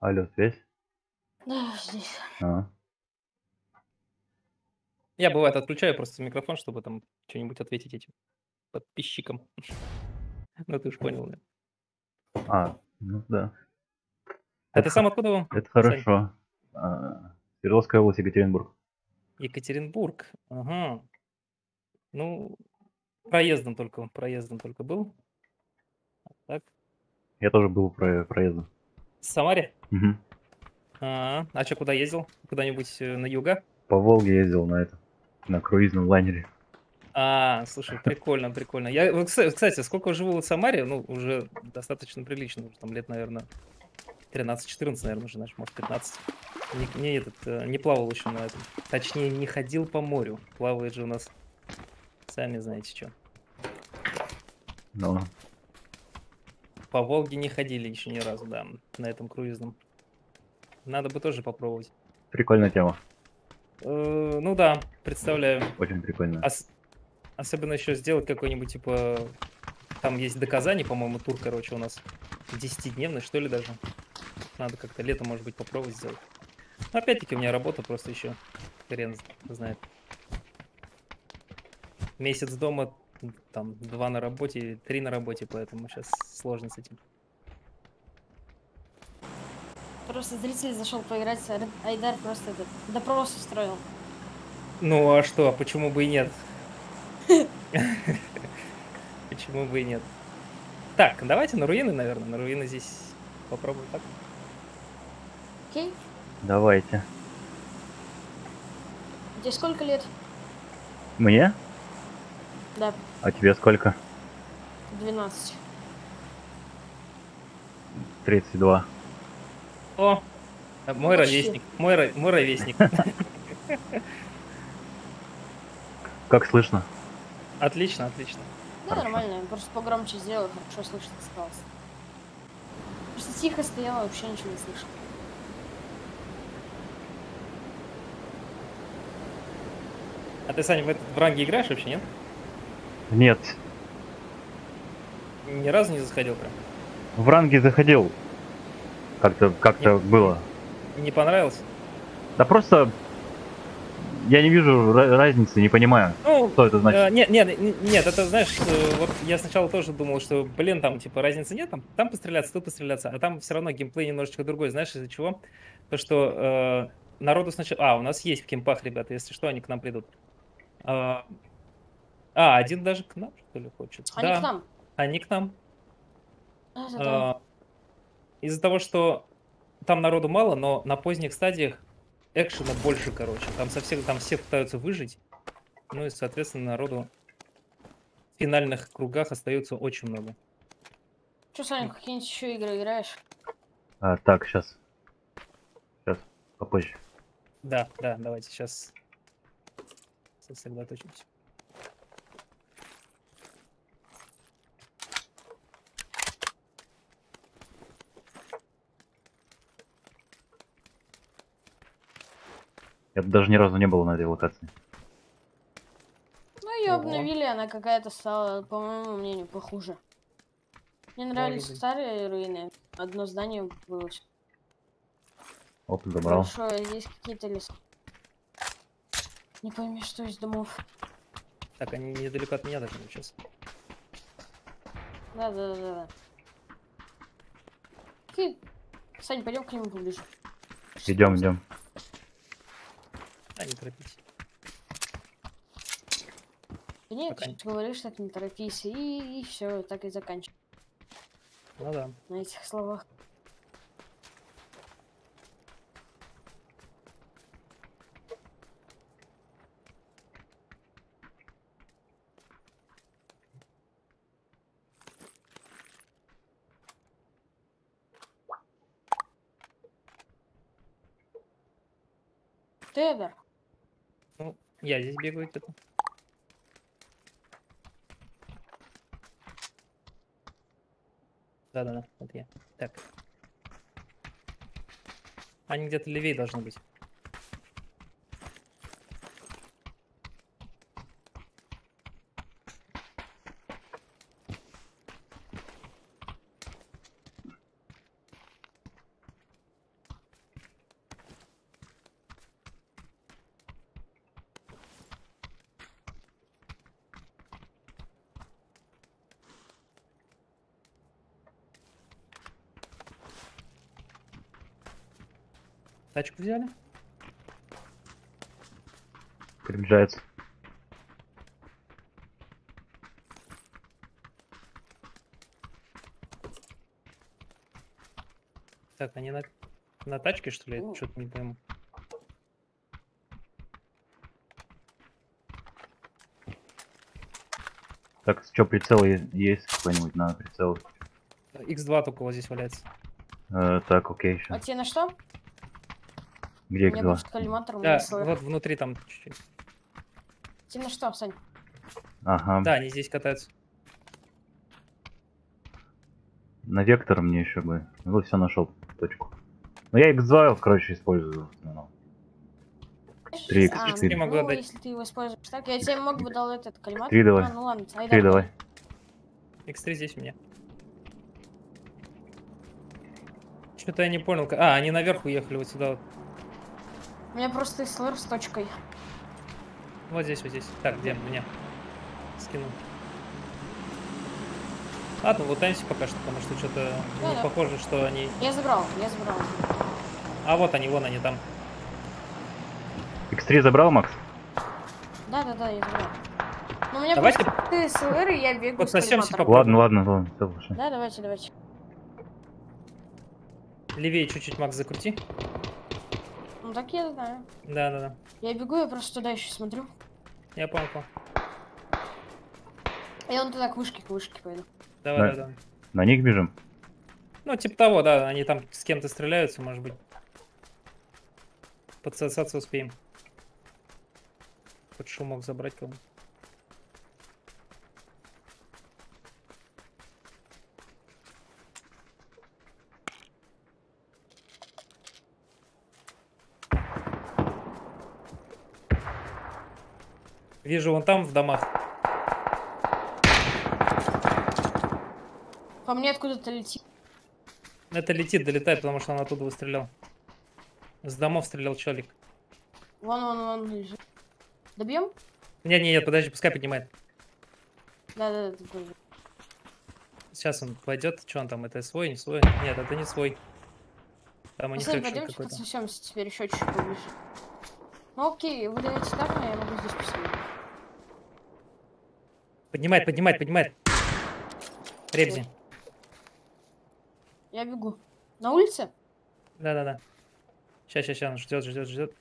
Алло, связь? Да, здесь. А. Я бывает отключаю просто микрофон, чтобы там что-нибудь ответить этим подписчикам. Ну, ты уж понял, да. А, ну да. А ты сам откуда вам? Это Сань? хорошо. А, Свердловская область, Екатеринбург. Екатеринбург. Ага. Ну, проездом только, проездом только был. Так. Я тоже был про проездом. В Самаре? Мгм. А, а что, куда ездил? Куда-нибудь э, на юга? По Волге ездил на это, на круизном лайнере. А, слушай, прикольно, прикольно. Я, вот, кста- кстати, сколько живу в Самаре, ну, уже достаточно прилично, уже там лет, наверное, 13-14, наверное, уже, знаешь, может, 15. Не, не этот, э, не плавал еще на этом. Точнее, не ходил по морю. Плавает же у нас, сами знаете, что. Ну, По Волге не ходили еще ни разу, да, на этом круизном. Надо бы тоже попробовать. прикольная тема. Э, ну да, представляю. Очень прикольная. Ос- особенно еще сделать какой-нибудь, типа... Там есть до Казани, по-моему, тур, короче, у нас. Десятидневный, что ли, даже. Надо как-то летом, может быть, попробовать сделать. Но опять-таки у меня работа просто еще. Хрен знает. Месяц дома, там, два на работе, три на работе, поэтому сейчас сложно с этим. Просто зритель зашел поиграть, а Айдар просто этот допрос устроил. Ну а что, а почему бы и нет? Почему бы и нет? Так, давайте на руины, наверное. На руины здесь попробуем так. Окей? Давайте. Тебе сколько лет? Мне? Да, А тебе сколько? 12. 32. О, мой Почти. ровесник. Мой, мой ровесник. Как слышно? Отлично, отлично. Да, Хорошо. нормально, я просто погромче сделал, хорошо слышно осталось. Просто тихо стояла, вообще ничего не слышал. А ты, Саня, в этот в ранге играешь вообще, нет? Нет. Ни разу не заходил прям? В ранге заходил. Как-то как-то было. Не понравилось? Да просто я не вижу разницы, не понимаю, Ну, что это значит. э, нет, нет, нет, это знаешь, э, вот я сначала тоже думал, что, блин, там типа разницы нет, там, там постреляться, тут постреляться, а там все равно геймплей немножечко другой, знаешь, из-за чего? То, что э, народу сначала... А, у нас есть в кемпах, ребята, если что, они к нам придут. А, а, один даже к нам, что ли, хочет? Они да, к нам. они к нам. Да, да, да. А, Из-за того, что там народу мало, но на поздних стадиях экшена больше, короче. Там совсем, там все пытаются выжить. Ну и, соответственно, народу в финальных кругах остается очень много. Че, Саня, какие-нибудь еще игры играешь? А, так, сейчас. Сейчас, попозже. Да, да, давайте сейчас сосредоточимся. Я даже ни разу не был на этой локации. Ну, ее Ого. обновили, она какая-то стала, по моему мнению, похуже. Мне нравились быть. старые руины. Одно здание было Оп, забрал. большое, есть какие-то леса. Не пойми, что из домов. Так, они недалеко от меня даже сейчас. Да, да, да, да. Окей. Сань, пойдем к нему поближе. Идем, идем. А, не торопитесь. Да нет, Пока говоришь, так не торопись, и, все, так и заканчивай Ну да. на этих словах. Тедер, я здесь бегаю где-то. Да-да-да, это я. Так. Они где-то левее должны быть. Тачку взяли? Приближается. Так, они на, на тачке, что ли? Ну. Что-то не пойму. Так, что, прицел есть какой-нибудь? Надо прицел. X2 только вот здесь валяется. Э, так, окей, А еще. тебе на что? Где меня X2? будет коллиматор, у меня Да, вот внутри там чуть-чуть. Тебе на что, Сань? Ага. Да, они здесь катаются. На вектор мне еще бы. Ну, все нашел точку. Ну, я X2, короче, использую в основном. 3 А, X4. Не могу ну, отдать. если ты его используешь так, я тебе мог бы дал этот коллиматор. Три давай. А, ну ладно, айда. Три давай. X3 здесь у меня. Что-то я не понял. А, они наверх уехали вот сюда вот. У меня просто СЛР с точкой. Вот здесь, вот здесь. Так, где меня? Скинул. Ладно, лутаемся пока что, потому что что-то не Да-да. похоже, что они... Я забрал, я забрал. А вот они, вон они там. X3 забрал, Макс? Да, да, да, я забрал. Ну, у меня Давайте просто СЛР, и я бегу Вот с. Ладно, ладно, ладно, все, слушай. Да, давайте, давайте. левее чуть-чуть, Макс, закрути. Ну так я знаю. Да-да-да. Я бегу, я просто туда еще смотрю. Я понял, понял. Я вон туда к вышке, к вышке пойду. Давай, Да. давай, давай. На них бежим? Ну, типа того, да, они там с кем-то стреляются, может быть. Подсосаться успеем. Хоть шумок забрать кому Вижу вон там в домах. По мне откуда-то летит. Это летит, долетает, потому что он оттуда выстрелял. С домов стрелял человек. Вон, вон, вон лежит. Добьем? Не, не, нет, подожди, пускай поднимает. Да, да, да. Сейчас он пойдет. Что он там? Это свой, не свой? Нет, это не свой. Там они секшн пойдемте подсосемся теперь еще чуть-чуть поближе. Ну окей, вы даете так, но я могу здесь посидеть. Поднимает, поднимает, поднимает. Ребзи. Я бегу. На улице? Да-да-да. Сейчас, сейчас, сейчас, он ждет, ждет, ждет.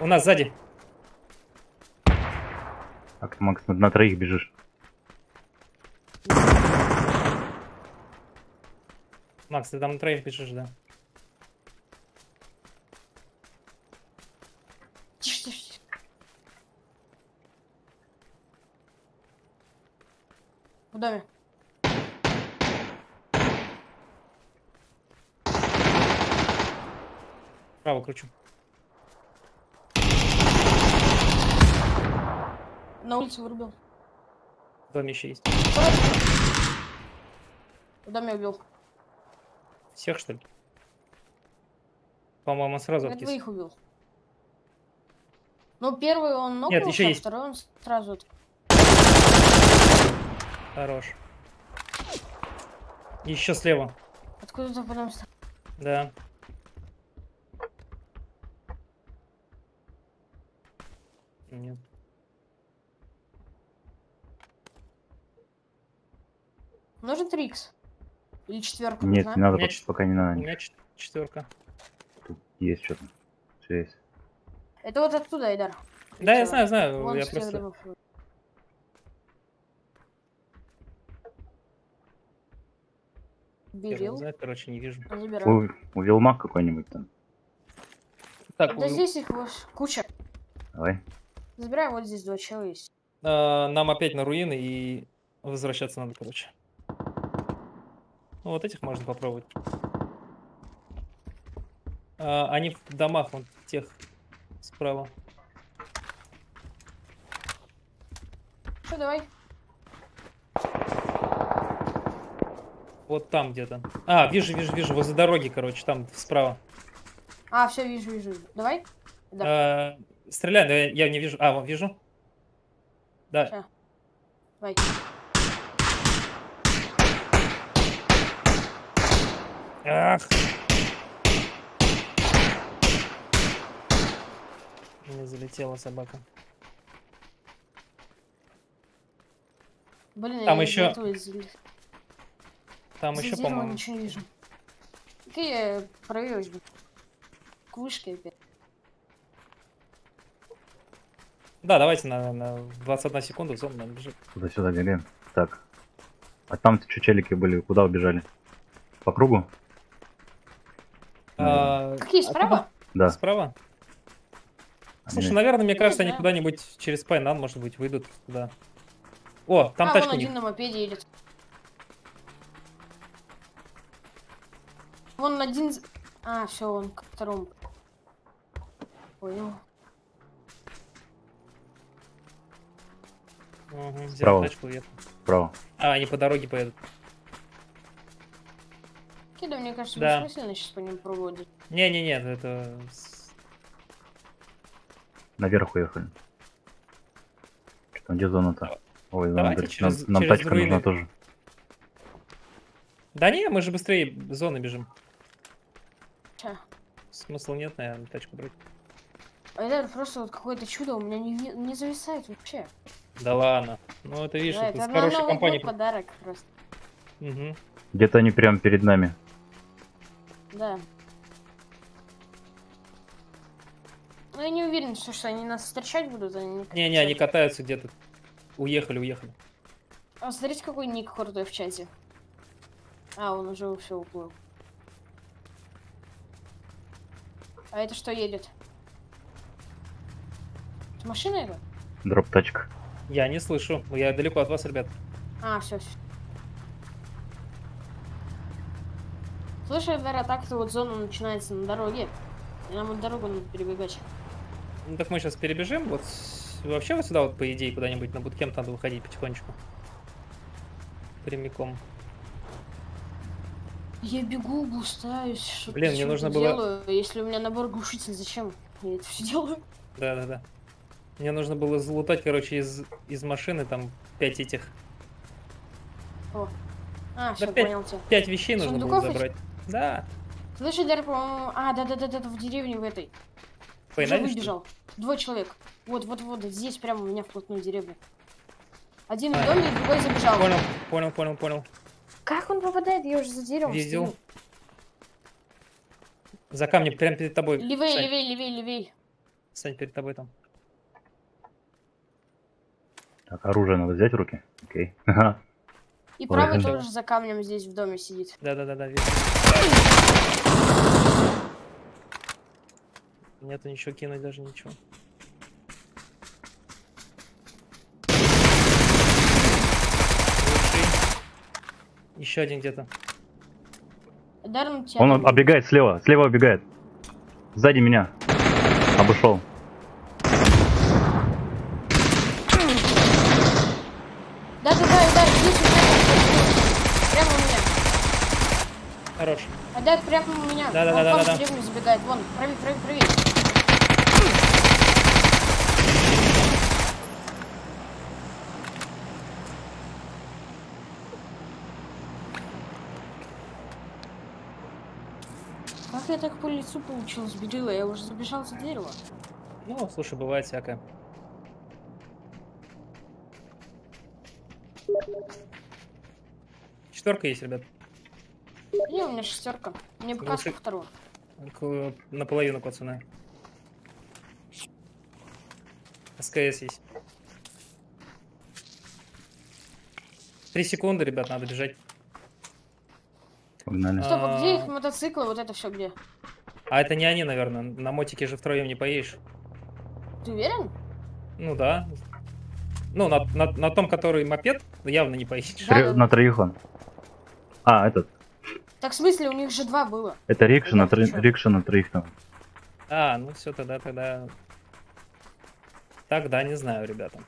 У нас сзади. Так, Макс, на, на троих бежишь. Макс, ты там на троих бежишь, да? В доме. Право кручу. На улице вырубил. В доме еще есть. В доме убил. Всех, что ли? По-моему, сразу Я откис. двоих убил. Ну, первый он нокнулся, ещё а есть. второй он сразу... от- Хорош. Еще слева. Откуда-то потом... ст- Да. Нет. Нужен трикс? Или четверка Нет, нужна? не надо, У меня пока, пока не У надо. меня чет- четверка. Тут есть что-то. Все есть. Это вот оттуда, Айдар. Да, я знаю, знаю. Вон я просто. домов. хер его Берил. знает, короче, не вижу. Забираю. У, у Вилмак какой-нибудь там. Так, Да у- здесь их куча. Давай. Забираем, вот здесь два чела есть. а, нам опять на руины и возвращаться надо, короче. Ну, вот этих можно попробовать. А, они в домах, вон тех справа. Что, давай? Вот там где-то. А, вижу, вижу, вижу, возле дороги, короче, там справа. А, все, вижу, вижу. Давай? Да. А, стреляй, но я, я не вижу. А, вон, вижу. Да. Давай. Ах! Не залетела собака. Блин, Там я из- Там еще, по-моему. ничего не вижу. Какие проверилась бы? К вышке опять. Да, давайте на, на 21 секунду в зону надо бежать. Туда-сюда бегаем. Так. А там что челики были? Куда убежали? По кругу? А, Какие, а справа? Да. Справа? Слушай, наверное, мне кажется, они куда-нибудь через Пайнан, может быть, выйдут туда. О, там а, тачка вон один на мопеде едет. Вон один... А, все, он к второму. Понял. Угу, взял Справа. тачку уехал. Справа. А, они по дороге поедут. Кида, мне кажется, Да. бессмысленно сейчас по ним проводить. Не-не-не, это... Наверх уехали. Что, где зона-то? Ой, зона, Давайте через- нам, нам через тачка руины. нужна тоже. Да не, мы же быстрее зоны бежим. Ща. Смысла нет, наверное, тачку брать. А это просто вот какое-то чудо у меня не, не, не зависает вообще. Да ладно. Ну это видишь, Да, это это компанией. год подарок просто. Мгм. Где-то они прям перед нами. Да. Ну я не уверен, что, что они нас встречать будут, они не Не-не, они катаются где-то. Уехали, уехали. А смотрите, какой ник крутой в чате. А, он уже все уплыл. А это что едет? Это машина это? Дроп тачка. Я не слышу. Я далеко от вас, ребят. А, все, все. Слышь, Эдвера, так-то вот зона начинается на дороге. И нам вот дорогу надо перебегать. Ну так мы сейчас перебежим. Вот вообще вот сюда вот, по идее, куда-нибудь на буткемп надо выходить потихонечку. Прямиком. Я бегу, блустаюсь, что Блин, мне нужно было- делаю. Если у меня набор глушитель, зачем я это все делаю? Да-да-да. Мне нужно было залутать, короче, из, из машины там пять этих... А, все, пять. понял тебя. Пять вещей нужно было Сундуков эти? забрать. Да. Слышь, по-моему... А, да-да-да, в деревне в этой. По Уже выбежал. Двое человек. Вот, вот, вот, здесь прямо у меня вплотную деревня. Один А. в доме, другой забежал. Понял, понял, понял, понял. Как он попадает? Я уже за деревом Видел. стою. За камнем, прямо перед тобой. Левей, Сань, левей, левей, левей. Сань, перед тобой там. Так, оружие надо взять в руки. Окей. Ага. И Ой, правый да. тоже за камнем здесь в доме сидит. Да-да-да-да. Нету ничего кинуть, даже ничего. Еще один где-то. Он оббегает слева. Слева оббегает. Сзади меня. Обошел. Да-да-да, Эдар, здесь у меня. Прямо у меня. Хорош. Эдар, прямо у меня. Да-да-да-да-да-да. Вон, в деревню забегает. Вон, правее, правее, правее. Как я так по лицу получил, сбедила? Я уже забежал за дерево. Ну, слушай, бывает всякое. Четверка есть, ребят. Не, у меня шестерка. Мне каску вторую. К- Наполовину, пацаны. СКС есть. Три секунды, ребят, надо бежать. Погнали. Стоп, а где А. их мотоциклы? Вот это все где? А это не они, наверное. На мотике же втроем не поедешь. Ты уверен? Ну да. Ну, на, на, на том, который мопед, явно не поедешь. Да. На троих он. А, этот. Так в смысле, у них же два было. Это рикша на, тро- рикша на троих там. А, ну все, тогда, тогда... Тогда не знаю, ребята.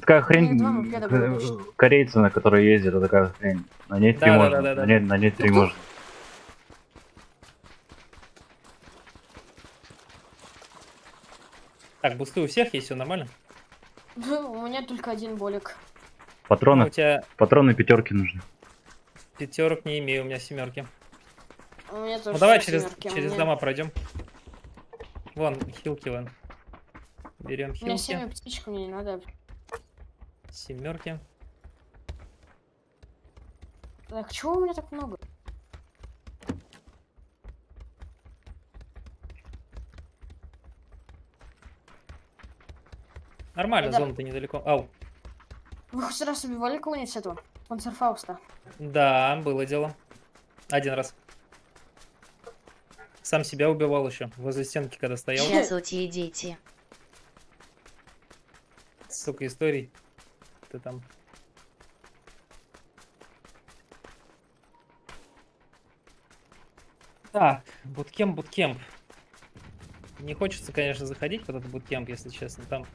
Такая хрень, э, точно. корейцы, на которые ездят, это такая хрень. На ней три Да, можно, да, да, на да. ней, на ней три Ну, можно. Так, бусты у всех есть, все нормально? У меня только один болик. Ну, Патроны, у тебя патроны пятерки нужны. пятерок не имею, у меня семерки. У меня тоже Ну давай через, семерки, через меня- дома пройдем. Вон, хилки вон. Берем У меня хилки. семь птичек, мне не надо. Семерки. Так, чего у меня так много? Нормально, Да. зона-то недалеко. Ау. Вы хоть раз убивали кого-нибудь с этого? Панцерфауста. Да, было дело. Один раз. Сам себя убивал еще. Возле стенки, когда стоял. Здравствуйте, дети. Столько историй. Ты там. Так, буткемп, буткемп. Не хочется, конечно, заходить в этот буткемп, если честно. Там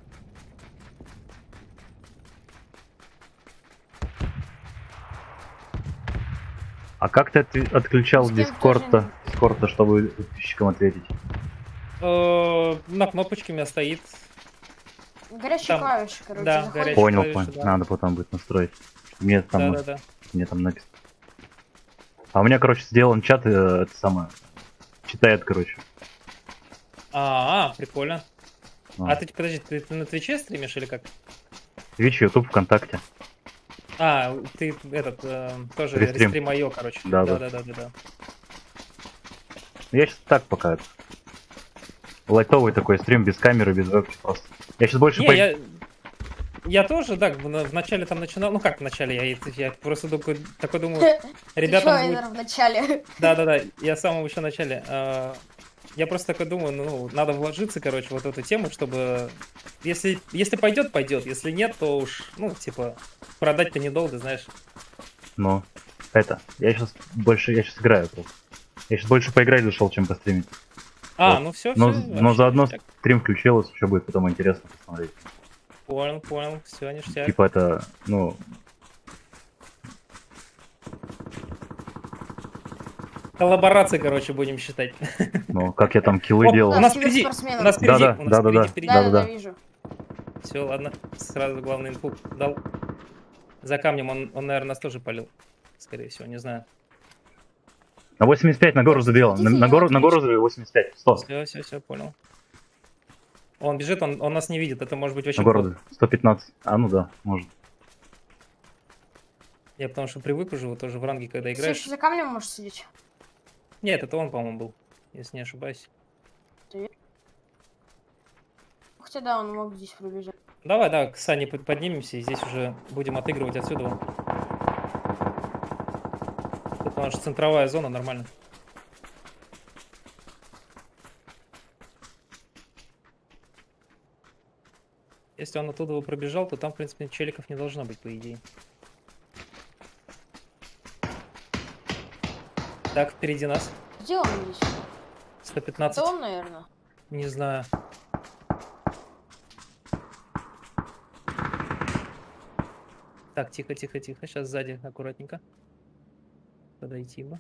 А как ты отключал дискорда, чтобы подписчикам ответить? э, на кнопочке у меня стоит. Горячие Там- клавиши, короче. да, заходишь. Понял, клавиши, понял. да. Надо потом будет настроить. Мне там, Да-да-да. мне там написано. А у меня, короче, сделан чат, э, это самое. Читает, короче. А, прикольно. А. А ты, подожди, ты, ты на Твиче стримишь или как? Twitch, YouTube, ВКонтакте. А, ты этот, э, тоже Рестрим. рестрим IO, короче. Да, да. да, да, да, да. Я сейчас так пока. Лайтовый такой стрим без камеры, без вебки просто. Я сейчас больше Не, по- я, я тоже, да, в, на- в начале там начинал, ну как в начале, я, я просто такой, такой думаю, чё, будет- Эйнер, в начале. Да-да-да, я в самом еще начале. э, Я просто такой думаю, ну, надо вложиться, короче, вот в эту тему, чтобы... Если, если пойдет, пойдет. Если нет, то уж, ну, типа, продать-то недолго, знаешь. Ну, это. Я сейчас больше, я сейчас играю просто. Я сейчас больше поиграть зашел, чем постримить. А, Вот. ну все, Но, все. но заодно стрим включилось, еще будет потом интересно посмотреть. Понял, понял, все, ништяк. Типа это, ну, Коллаборации, короче, будем считать. ну, как я там киллы О, делал. у нас Да, впереди, у нас впереди, Да-да, у нас да-да-да. впереди, впереди. Да, да, Да-да-да. да, вижу. Все, ладно, сразу главный инфу дал. За камнем он, он, наверное, нас тоже полил. Скорее всего, не знаю. На 85 на гору забил. На, на гору, на гору забил 85. 100. Все, все, все, понял. Он бежит, он, он нас не видит. Это может быть очень На гору плохо. 115. А, ну да, может. Я потому что привык уже вот тоже в ранге, когда играешь. еще за камнем можешь сидеть. Нет, это он, по-моему, был, если не ошибаюсь. Хотя да, он мог здесь пробежать. Давай, да, к Сане под- поднимемся и здесь уже будем отыгрывать отсюда. Тут у нас же центровая зона, нормально. Если он оттуда бы пробежал, то там, в принципе, челиков не должно быть, по идее. Так, впереди нас. Где он здесь? 115. Это он, наверное. Не знаю. Так, тихо, тихо, тихо. Сейчас сзади аккуратненько. Подойти бы.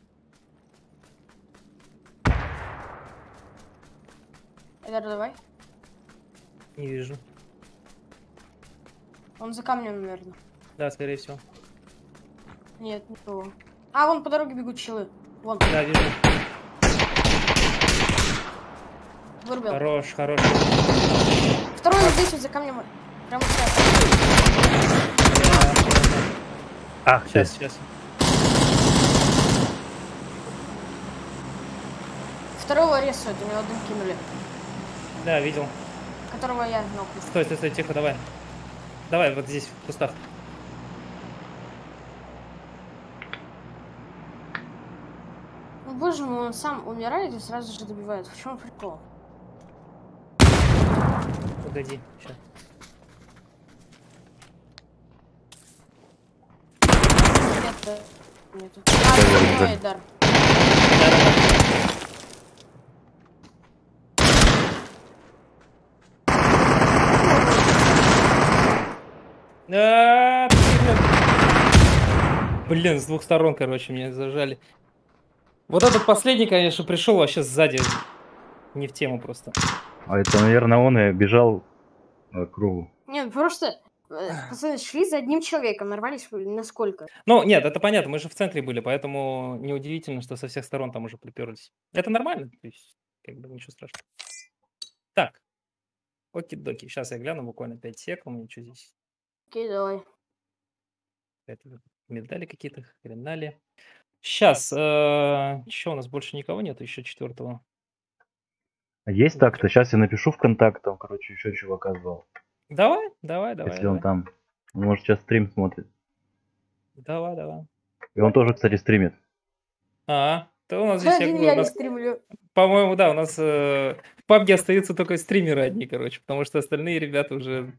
Эдер, давай. Не вижу. Он за камнем, наверное. Да, скорее всего. Нет, никого. А, вон по дороге бегут челы. Вон, Да, вижу. вырубил. Хорош, хорош. Второй вот здесь вот за камнем. Прямо сейчас. Ах, ты. Сейчас, сейчас. Второго рисуют, у него дым кинули. Да, видел. Которого я нокнул. Стой, стой, стой, тихо, давай. Давай, вот здесь, в кустах. Ну, боже мой, он сам умирает и сразу же добивает. В чем прикол? Погоди, сейчас. Нету. А, дар. Блин. Блин, с двух сторон, короче, меня зажали. Вот этот последний, конечно, пришел вообще сзади. Не в тему просто. А это, наверное, он и бежал э, кругу. Нет, просто Э, Пацаны, шли за одним человеком, нарвались вы на сколько? Ну, нет, это понятно, мы же в центре были, поэтому неудивительно, что со всех сторон там уже приперлись. Это нормально, то есть, как бы ничего страшного. Так, оки-доки, сейчас я гляну буквально 5 сек, у меня что здесь? Окей, давай. Это медали какие-то, хренали. Сейчас, что у нас больше никого нет, еще четвертого. А Есть так-то, сейчас я напишу ВКонтакте, там, короче, еще чувака звал. Давай, давай, давай. если он давай. там. Он, может, сейчас стрим смотрит. Давай, давай. И он тоже, кстати, стримит. А, то у нас здесь, я Один говорю, я у не нас, стримлю. по-моему, да, у нас э, в пабге остаются только стримеры одни, короче, потому что остальные ребята уже...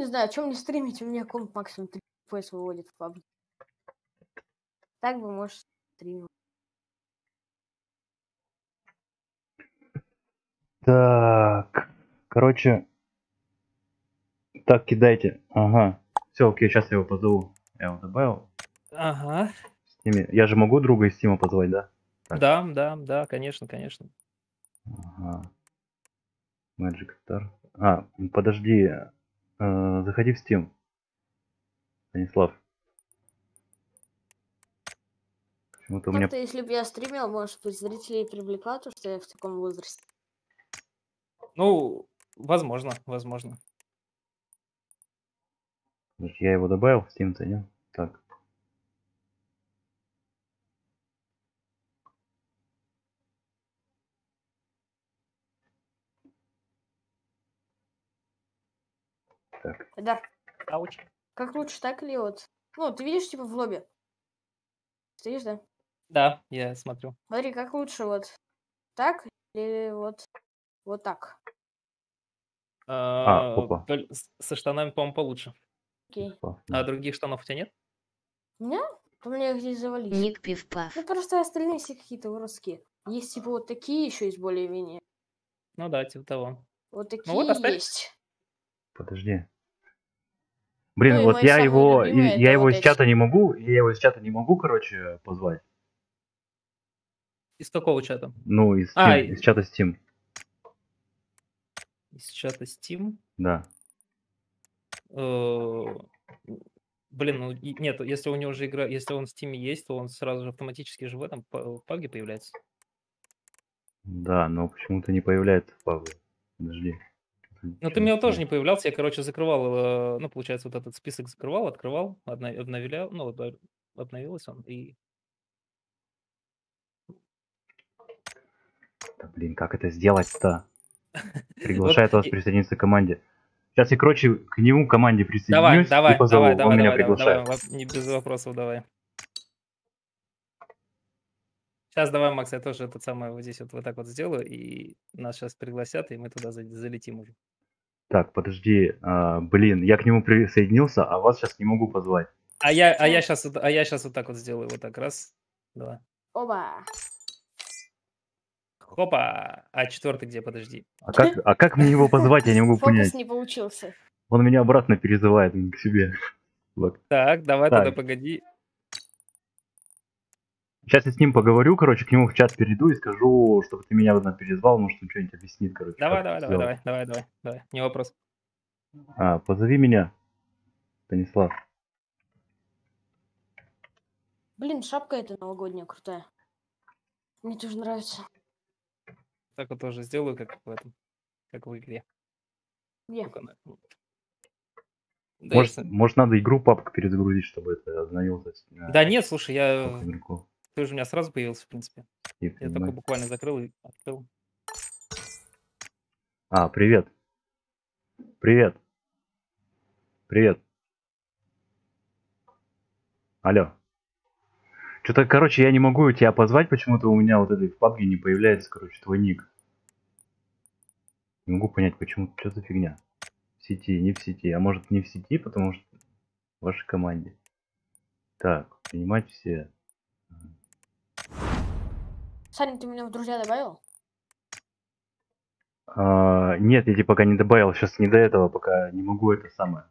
Не знаю, о чем мне стримить, у меня комп максимум 3 FPS выводит в PUBG. Так бы, может, стримил. Так, короче, так, кидайте. Ага. Все, окей, сейчас я его позову. Я его добавил. Ага, В Steam. Я же могу друга из Стима позвать, да? Так. да, да, да, конечно, конечно. Ага. Magic Star. А, подожди. Э, заходи в Steam. Станислав. Почему-то у меня... Если бы я стримил, может быть, зрителей привлекла то, что я в таком возрасте. Ну, возможно, возможно. Я его добавил в Steam-то, нет? Так. Так. Да. Ауч. Как лучше, так или вот? Ну, ты видишь, типа, в лобби? Стоишь, да? Да, я смотрю. Смотри, как лучше, вот так или вот, вот так? А, опа. толь- с- Со штанами, по-моему, получше. Окей. А других штанов у тебя нет? У меня? У меня их здесь завались. Ник Пивпав. Ну, просто остальные все какие-то уродские. Есть, типа, вот такие еще есть более-менее. Ну да, типа того. Вот такие Ну вот оставь. есть. Подожди. Блин, Ну вот я его, и- я его из чата не могу, я его из чата не могу, короче, позвать. Из какого чата? Ну, из, А, Steam- и- из чата Steam, Из чата Steam. да. Э, Блин, ну нет, если у него уже игра, если он в Steam есть, то он сразу же автоматически же в этом па- пабге появляется. Да, но почему-то не появляется в пабе. Подожди. Ну, ты у меня тоже не появлялся, я, короче, закрывал, э, ну, получается, вот этот список закрывал, открывал, обновлял, ну, обновилось он, и Да, блин, как это сделать-то? Приглашает вас присоединиться к команде. Сейчас я, короче, к нему команде присоединюсь давай, давай, давай, давай, давай, давай, не без вопросов давай. Сейчас давай, Макс, я тоже этот самый вот здесь вот, вот так вот сделаю, и нас сейчас пригласят, и мы туда за- залетим уже. Так, подожди, а, блин, я к нему присоединился, а вас сейчас не могу позвать. А я, а я сейчас, а я сейчас вот так вот сделаю, вот так раз, два, Оба. хопа, а четвертый где, подожди. А как, а как мне его позвать, я не могу Фокус понять. не получился. Он меня обратно перезывает к себе. Вот. Так, давай Так. тогда погоди. Сейчас я с ним поговорю, короче, к нему в чат перейду и скажу, чтобы ты меня одна перезвал, может, он что-нибудь объяснит, короче. Давай, давай, давай, давай, давай, давай, давай, не вопрос. А, позови меня, Станислав. Блин, шапка эта новогодняя крутая. Мне тоже нравится. Так вот тоже сделаю, как в этом, как в игре. Где? Да, может, если- может, надо игру папку перезагрузить, чтобы это остановилось. Да нет, слушай, я... Ты же у меня сразу появился, в принципе. Я только буквально закрыл и открыл. А, привет. Привет. Привет. Алло. Что-то, короче, я не могу тебя позвать, почему-то у меня вот этой в пабге не появляется, короче, твой ник. Не могу понять, почему, что за фигня. В сети, не в сети. А может не в сети, потому что в вашей команде. Так, принимать все. Саня, ты меня в друзья добавил? А, нет, я тебе пока не добавил, сейчас не до этого, пока не могу это самое.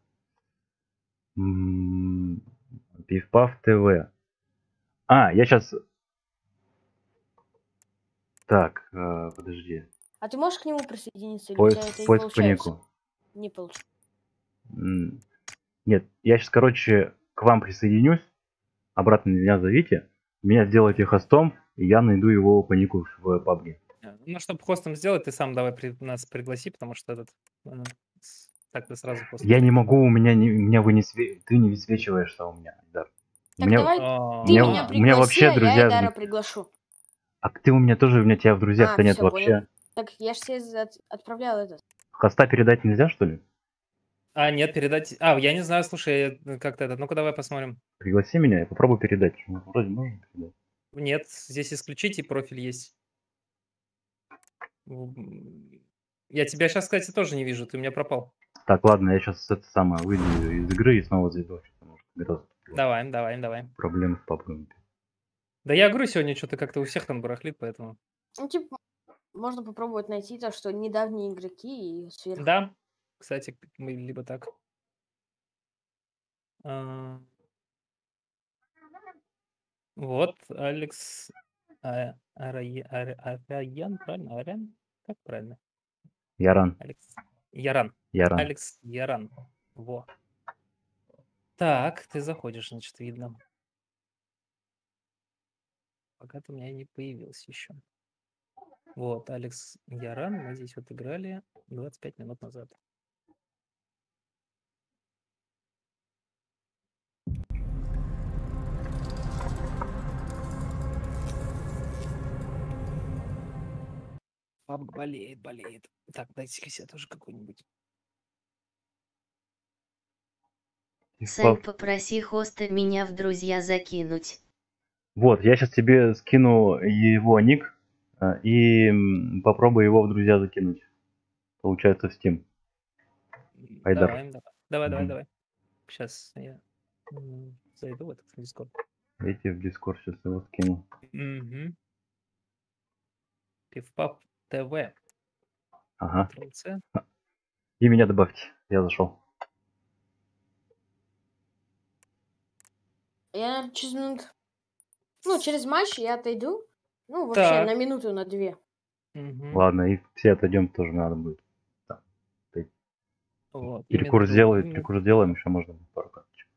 Пивпав ТВ. А, я сейчас... Так, э, подожди. А ты можешь к нему присоединиться? Или Поиск, это не поиск по получается? нику. Не получилось. М, Нет, я сейчас, короче, к вам присоединюсь. Обратно меня зовите. Меня сделайте хостом, и я найду его по нику в PUBG. Э, Ну, чтобы хостом сделать, ты сам давай при- нас пригласи, потому что этот... э, Так ты сразу хост. Я не могу, у меня, не, у меня вы не све- ты не высвечиваешься у меня. Да. У Так меня- давай А, ты меня- меня у пригласи, меня вообще а друзья я Эдара приглашу. А ты у меня тоже, у меня тебя в друзьях-то А, нет всё, вообще. понял. Так я же тебе за- отправлял этот. Хоста передать нельзя, что ли? А, нет, передать... А, я не знаю, слушай, э, как-то этот... Ну-ка, давай посмотрим. Пригласи меня, я попробую передать. Ну, Вроде можно передать. Нет, здесь исключите, профиль есть. Я тебя сейчас, кстати, тоже не вижу, ты у меня пропал. Так, ладно, я сейчас это самое выйду из игры и снова зайду. Давай, давай, давай. проблемы с папой. Да я говорю, сегодня что-то как-то у всех там барахлит, поэтому... Ну, типа, можно попробовать найти то, что недавние игроки и сверху. Да, кстати, мы либо так. А, Вот, Алекс А- Араян, правильно? Арян? Как правильно? Яран, Алекс. Яран. Яран. Алекс Яран. Во. Так, ты заходишь, значит, видно. Пока ты у меня не появился еще. Вот, Алекс Яран, мы здесь вот играли 25 минут назад. Папка болеет, болеет. Так, дайте-ка себе тоже какой-нибудь. Сань, попроси хоста меня в друзья закинуть. Вот, я сейчас тебе скину его ник э, и попробую его в друзья закинуть. Получается в Steam. Айдар. Давай, давай, давай, давай, Мгм. давай. Сейчас я зайду в этот Discord. Видите, в Discord сейчас его скину. Угу. Пивпап ТВ. Ага. Ctrl-C. И меня добавьте. Я зашел. Я, через минут... Ну, через матч я отойду. Ну, вообще, Так. на минуту, на две. Мгм. Ладно, и все отойдем тоже надо будет. Вот, Перекур именно- сделаем, перекур сделаем, еще можно пару карточек.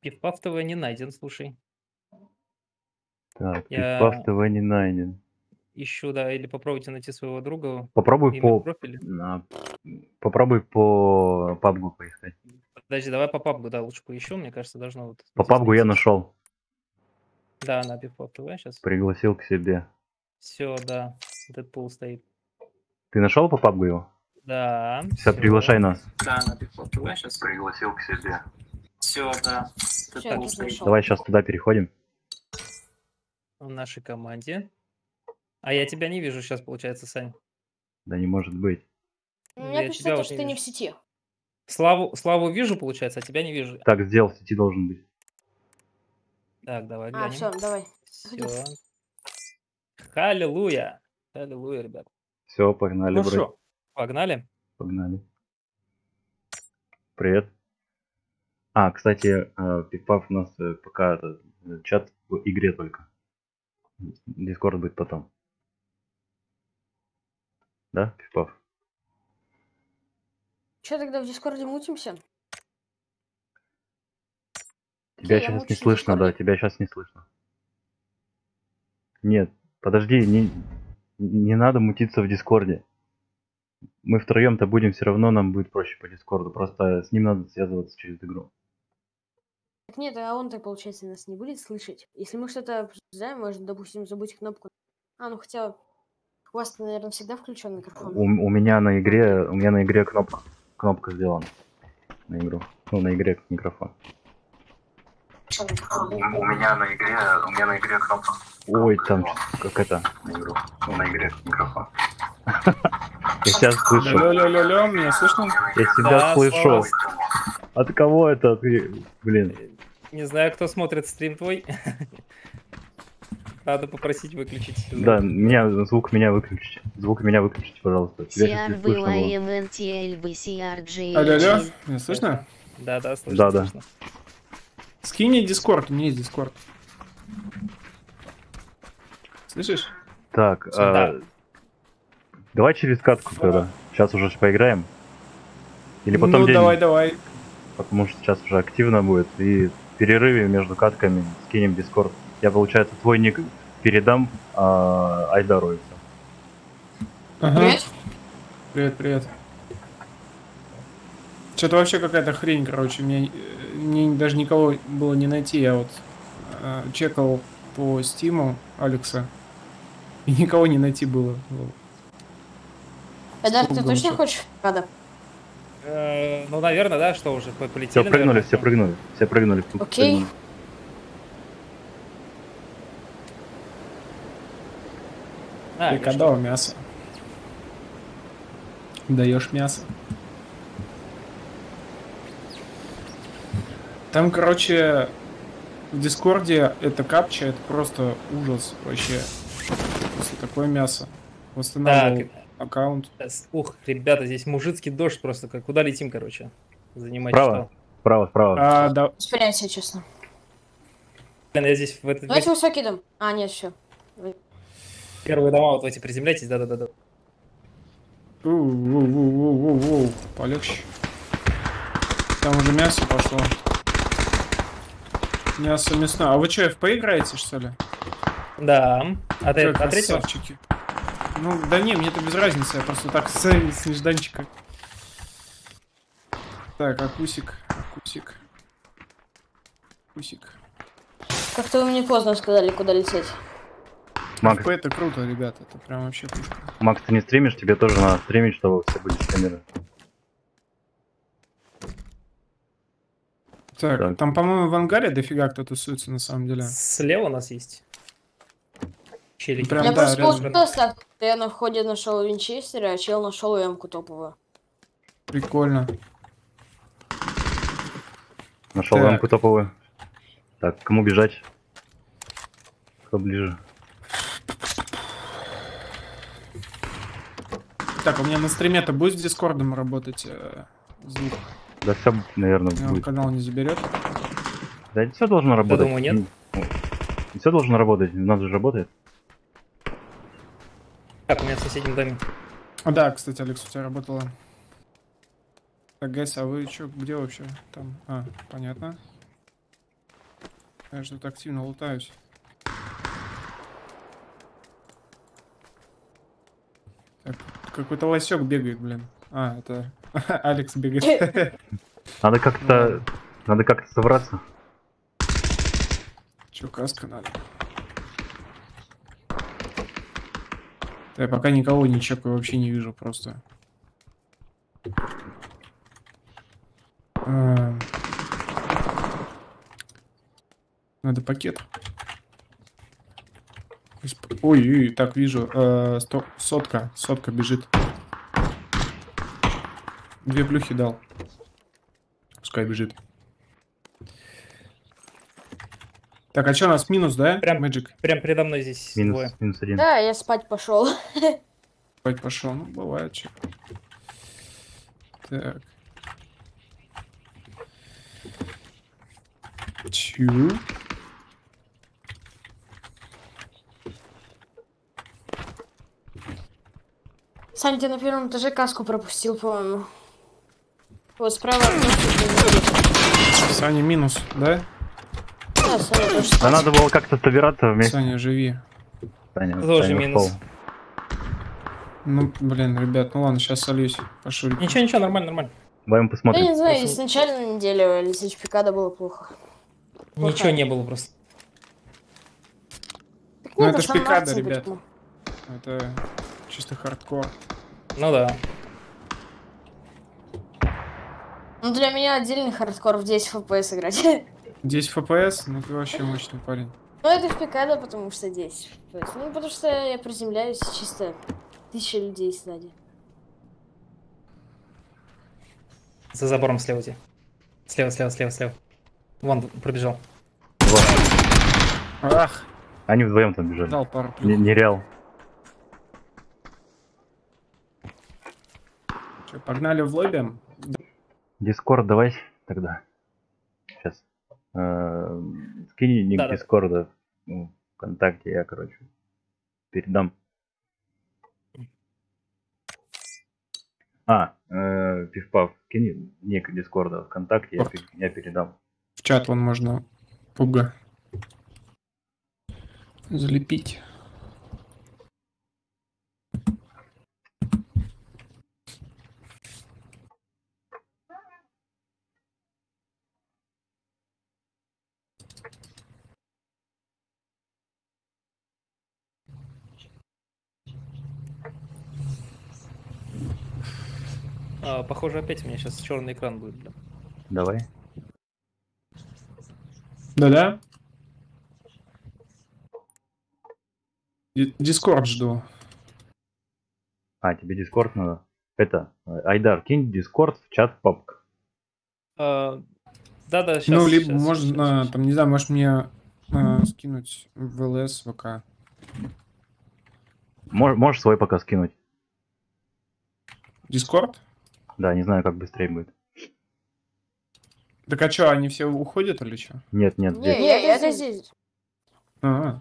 Пивпав ТВ не найден, слушай. Так, Я- Пивпав ТВ не найден. Ищу, да, или попробуйте найти своего друга. Попробуй по... профиля. а, Попробуй по пабгу поискать. Подожди, давай по пабгу, да, лучше поищу, мне кажется, должно вот... По пабгу я нашел. Да, на Пивпав ТВ сейчас. Пригласил к себе. Все, да, Дэдпул стоит. Ты нашел по пабгу его? Да. Все, всё. приглашай нас. Да, на Пивпав ТВ сейчас. Пригласил к себе. Все, да. Дэдпул стоит. Давай сейчас туда переходим. в нашей команде. А я тебя не вижу сейчас, получается, Сань. Да не может быть. У Я меня тебя пишется, то, вот что ты не в сети. Славу, Славу вижу, получается, а тебя не вижу. Так, сделал, в сети должен быть. Так, давай А, глянем. все, давай. Все. Халилуя. Халилуя, ребят. Все, погнали, Ну брат. что, погнали? Погнали. Привет. А, кстати, э, Пипав у нас э, пока э, чат в игре только. Дискорд будет потом. Да, Пипав? Че тогда в Дискорде мутимся? Тебя я сейчас не слышно, да, тебя сейчас не слышно. Нет, подожди, не, не надо мутиться в Дискорде. Мы втроем-то будем все равно, нам будет проще по Дискорду. Просто с ним надо связываться через игру. Так нет, а он-то, получается, нас не будет слышать. Если мы что-то обсуждаем, можно, допустим, забыть кнопку. А, ну хотя у вас, наверное, всегда включен микрофон. У, у меня на игре, у меня на игре кнопка, кнопка сделана на игру. Ну, на игре микрофон. У, меня на игре, у меня на игре кнопка. Ой, там как это на игру. Ну, на игре микрофон. Я тебя слышу. Алло, меня слышно? Я тебя слышу. От кого это? Блин. Не знаю, кто смотрит стрим твой. Надо попросить выключить. звук. Да, меня звук меня выключите. Звук меня выключите, пожалуйста. Алло, алло, меня слышно? Да, да, слышно. Да, да. слышно. Скинь мне Дискорд, у меня есть Дискорд. Слышишь? Так, Да. а, давай через катку тогда. Сейчас уже поиграем. Или потом ну, день, давай, давай. потому что сейчас уже активно будет. И в перерыве между катками скинем дискорд. Я, получается, твой ник передам а, всё. Ага. Привет. Привет, привет. Что-то вообще какая-то хрень, короче. Мне, э, мне даже никого было не найти. Я вот э, чекал по стиму Алекса. И никого не найти было. Эдар, ты точно хочешь Пикада? Э, Ну, наверное, да, что уже по- полетели. Все прыгнули, наверное, все прыгнули, все прыгнули. Окей. прыгнули. А, Ты когда что? мясо? Даешь мясо. Там, короче, в Дискорде это капча, это просто ужас вообще. Если такое мясо. Восстанавливал Так, аккаунт. ух, ребята, здесь мужицкий дождь просто. Как куда летим, короче? Занимать Справа. Справа, справа. А, да, Спрячь себя, честно. Блин, я здесь в, этот, Давайте высокий дом. А, нет, все. Первые дома вот эти приземляйтесь, да-да-да. У-у-у-у-у-у. Полегче. Там уже мясо пошло. Мясо мясное. А вы что, FP играете, что ли? Да. А ты Как а третьего? красавчики. Ну, да не, мне это без разницы, я просто так с, с нежданчика. Так, акусик, акусик. Акусик. Как-то вы мне поздно сказали, куда лететь. Макс, FP это круто, ребят, это прям вообще пушка. Макс, ты не стримишь, тебе тоже надо стримить, чтобы все были стримеры. Так, Так. там, по-моему, в ангаре дофига кто тусуется на самом деле. Слева у нас есть. Челики. Прям Я да, просто рядом. я на входе нашел Винчестера, а чел нашел эмку топовую. Прикольно. Нашел Так. рамку топовую. Так, кому бежать? Кто ближе? Так, у меня на стриме-то будет с Дискордом работать э, звук? Да все, наверное, Меня будет. канал не заберет. Да все должно работать. думаю, нет. Все должно работать, у нас же работает. Так, у меня в соседнем доме. А, да, кстати, Алекс, у тебя работала. Так, Гэс, а вы чё, где вообще? Там, а, понятно. Я же тут активно лутаюсь. Так, какой-то лосек бегает, блин. А, это Алекс бегает. Надо как-то... Надо как-то собраться. Чё, каска надо? Я пока никого не чекаю, вообще не вижу просто. А. Надо пакет. Ой, ой, так вижу. э, сто- Сотка, сотка бежит. Две плюхи дал. Пускай бежит. Так, а что у нас минус, да? Прям- Мэджик. Прям передо мной здесь Минус, двое. минус один. Да, я спать пошел. Спать пошел. Ну, бывает что. Так. Чу. Сань, ты на первом этаже каску пропустил, по-моему. Вот справа. Саня минус, да? Да, Саня тоже Да надо было как-то собираться вместе. Саня, живи. Саня, Тоже Саня минус. Ну, блин, ребят, ну ладно, сейчас сольюсь. Пошел. Ничего, ничего, нормально, нормально. Давай мы Я посмотрим. не знаю, Просто- изначально на неделю лететь в Пикадо было плохо. Плохо. Ничего не было просто. Так Ну, это ж Мартин ребят. почему? Это чисто хардкор. Ну да. Ну, для меня отдельный хардкор в 10 FPS играть. 10 FPS, ну ты вообще мощный парень. Ну, это в Пикадо, потому что 10 FPS. Ну, потому что я приземляюсь чисто тысяча людей сзади. За забором слева у тебя. Слева, слева, слева, слева. Вон пробежал. Вот. Ах, Они вдвоем там бежали. дал пару плюх. нереал. Чё, погнали в лобби? Дискорд давай тогда. Сейчас. Скинь ник. Дискорда ну, ВКонтакте, я, короче, передам. А, э, Пивпав, скинь ник Дискорда ВКонтакте, я, я передам. В чат вон можно пуга залепить. А, похоже, опять у меня сейчас черный экран будет, блин. Давай. Да-да? Ди- Дискорд жду. А, тебе Дискорд надо? Это, э, Айдар, кинь Дискорд в чат PUBG. А, Да-да, сейчас. ну, либо можно, там, не знаю, может мне а, скинуть в ЛС, ВК. Мож- можешь свой пока скинуть? Дискорд? Да, не знаю, как быстрее будет. Так а что, они все уходят или что? Нет, нет, Не, здесь. я, это здесь. А,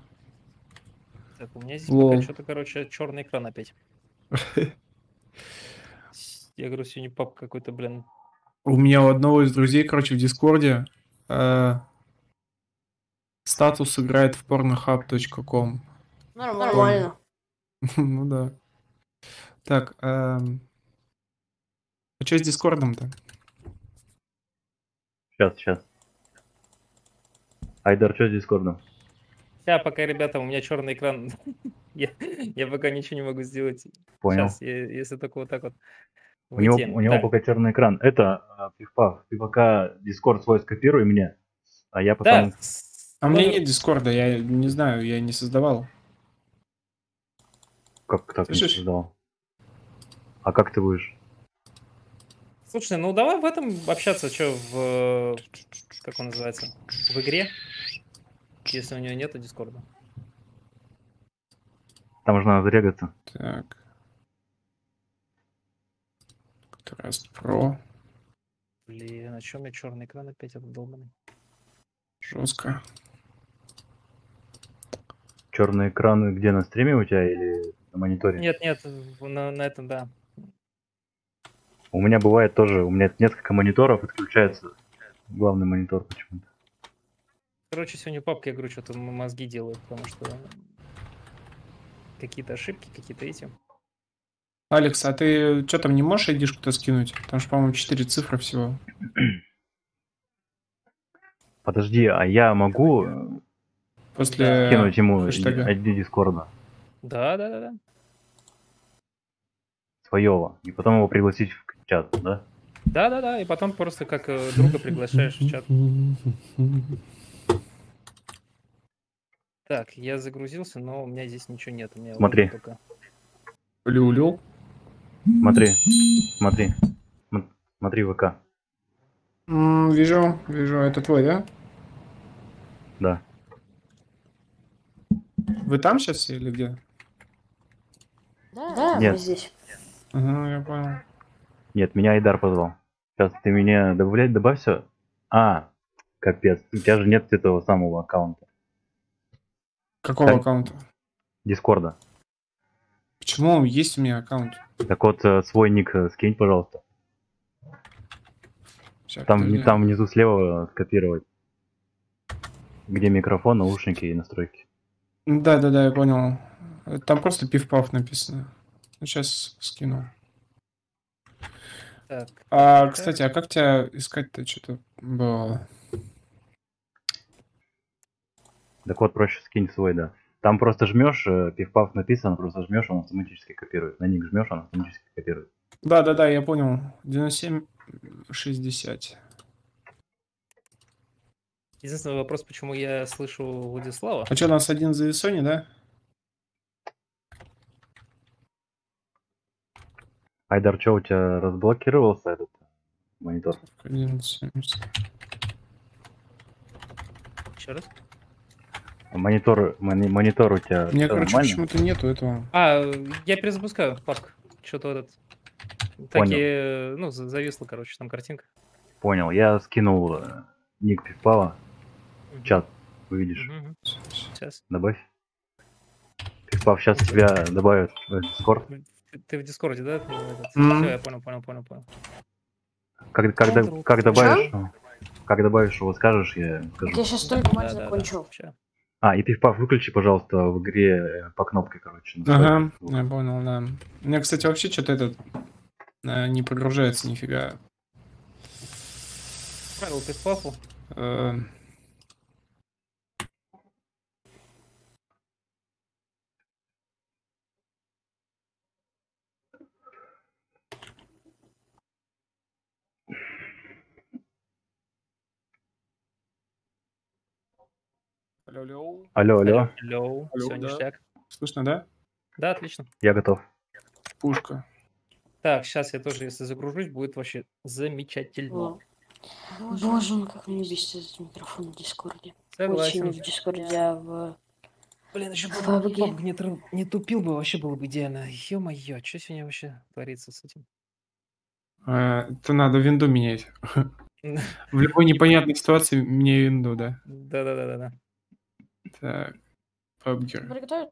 Так, у меня здесь Lol. пока что-то, короче, черный экран опять. Я говорю, сегодня PUBG какой-то, блин. у меня у одного из друзей, короче, в Дискорде э, статус играет в pornohub.com. Нормально. ну да. Так, эм, а что с Дискордом-то? Сейчас, сейчас. Айдар, что с Дискордом? Я пока, ребята, у меня черный экран. я, я пока ничего не могу сделать. Понял. Сейчас, если только вот так вот. У него, у него пока черный экран. Это, а, Пивпав, ты пока Дискорд свой скопируй мне, а я потом... Да, А у меня нет Дискорда, я не знаю, я не создавал. Как так не Слышишь? создал? А как ты будешь? Слушай, ну давай в этом общаться, что в... Как он называется? В игре? Если у него нету Дискорда. Там же надо зарегаться. Так. Contrast Pro. Блин, а у меня черный экран опять обдолбанный? Жестко. Черный экран где на стриме у тебя или на мониторе? Нет, нет, на, на этом, да. У меня бывает тоже, у меня несколько мониторов, отключается главный монитор почему-то. Короче, сегодня папка, я говорю, что-то мозги делает, потому что какие-то ошибки, какие-то эти. Алекс, а ты что там не можешь айдишку-то скинуть? Там же, по-моему, 4 цифры всего. Подожди, а я могу э, После кинуть ему хэштега. ID Дискорда Да, да, да, да. своего, и потом его пригласить в чат, да? Да, да, да. И потом просто как э, друга приглашаешь в чат. Так, я загрузился, но у меня здесь ничего нет. У меня Смотри. только. Люлю. Смотри, смотри, См- смотри ВК, М, Вижу, вижу. Это твой, да? да. Вы там сейчас или где? Да, да, Нет. мы здесь. Ага, я понял. Нет, меня Айдар позвал. Сейчас ты меня добавлять, добавь все. А, капец, у тебя же нет этого самого аккаунта. Какого Так. аккаунта? Дискорда. Почему есть у меня аккаунт? Так вот, э, свой ник э, скинь, пожалуйста. Ща, Там, подожди. там внизу слева э, скопировать. Где микрофон, наушники и настройки. Да, да, да, я понял. Там просто пив-паф написано. Ну, сейчас скину. Так, А, кстати, а как тебя искать-то что-то было? Так вот, проще скинь свой, да. Там просто жмешь, пивпав написано, просто жмешь, он автоматически копирует. На ник жмешь, он автоматически копирует. Да, да, да, я понял. 97 60. единственный вопрос, почему я слышу Владислава. А что, у нас один за Sony, да? Айдар, что у тебя разблокировался этот монитор? 1170. Еще раз. Монитор, мони- монитор у тебя У меня, короче, почему-то нету этого. А, я перезапускаю папку. Что-то этот. Понял. Такие, ну, за- зависла, короче, там картинка. Понял, я скинул э, ник пивпава в чат, увидишь. Мгм. Сейчас. Добавь. Пивпав сейчас тебя добавит в Discord. Ты, ты в Дискорде, да? Все, Мгм. я понял, понял, понял, понял. Как, когда, Ctrl. как добавишь, ну, как добавишь его, скажешь, я скажу. я сейчас только матч Да-да-да. закончил. Ща. А, и пивпав выключи, пожалуйста, в игре э, по кнопке, короче. Ага, я понял, да. У меня, кстати, вообще что-то этот э, не прогружается нифига. Правил пиф-пафу. Алло, алло. Алло, алло, Алло, Алло, все да. ништяк. Слышно, да? Да, отлично. я готов. Пушка. Так, сейчас я тоже, если загружусь, будет вообще замечательно. Во. Боже мой, как мне бесит этот микрофон в Дискорде. Согласен. Очень в Дискорде, а в... Блин, еще бы PUBG. Не, тру- не тупил бы, вообще было бы идеально. Ё-моё, что сегодня вообще творится с этим? Э, Это надо винду менять. В любой непонятной ситуации меняй винду, да. Да-да-да-да. Так, PUBG. Приготовить?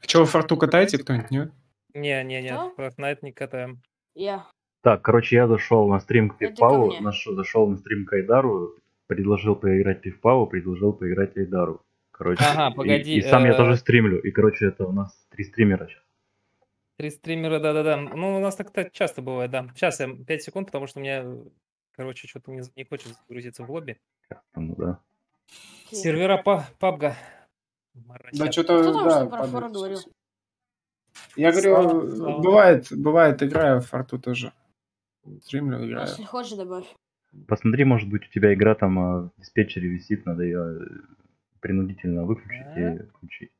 А что, вы форту катаете кто-нибудь, нет? Не-не-не, Что? Fortnite не катаем. Я. Так, короче, я зашел на стрим к Пивпаву, наш- зашел на стрим к Айдару, предложил поиграть Пивпаву, предложил поиграть Айдару. Короче, Ага, и- погоди, И, сам я э, тоже стримлю. И, короче, это у нас три стримера сейчас. Три стримера, да-да-да. Ну, у нас так-то часто бывает, да. Сейчас я 5 секунд, потому что у меня, э, короче, что-то не, не хочет загрузиться в лобби. Ну, да. Сервера па пабга. Да что-то, Кто там да, что про падает говорил? Я говорю, Слава, э, слава. бывает, бывает, играю в форту тоже. Стримлю, играю. Если хочешь, добавь. Посмотри, может быть, у тебя игра там а, в диспетчере висит, надо ее принудительно выключить Да. и включить.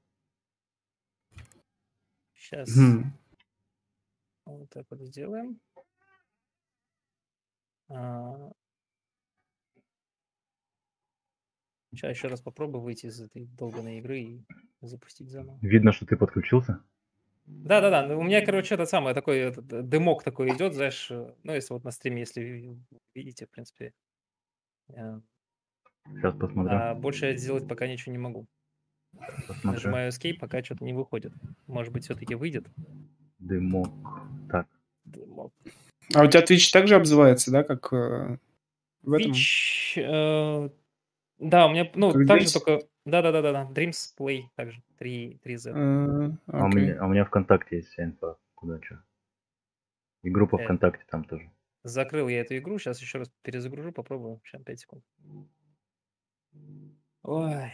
Сейчас Хм. вот так вот сделаем. Сейчас еще раз попробую выйти из этой долбанной игры и запустить заново. Видно, что ты подключился? Да-да-да, ну, у меня, короче, это самое, такой этот, э, дымок такой идет, знаешь, э, ну, если вот на стриме, если ви- видите, в принципе. э, Сейчас посмотрю. А больше я сделать пока ничего не могу. посмотрю. Нажимаю Escape, пока что-то не выходит. Может быть, все-таки выйдет. Дымок. Так, Дымок. А у тебя Twitch также обзывается, да, как э, в этом? Twitch, э, да, у меня, ну, Как также Dreams? только, да-да-да-да, Dreams Play, также, 3, 3Z. Э, а, у меня, а у меня ВКонтакте есть вся инфа. Куда что? И группа Э. ВКонтакте там тоже. Закрыл я эту игру, сейчас еще раз перезагружу, попробую, сейчас 5 секунд. Ой,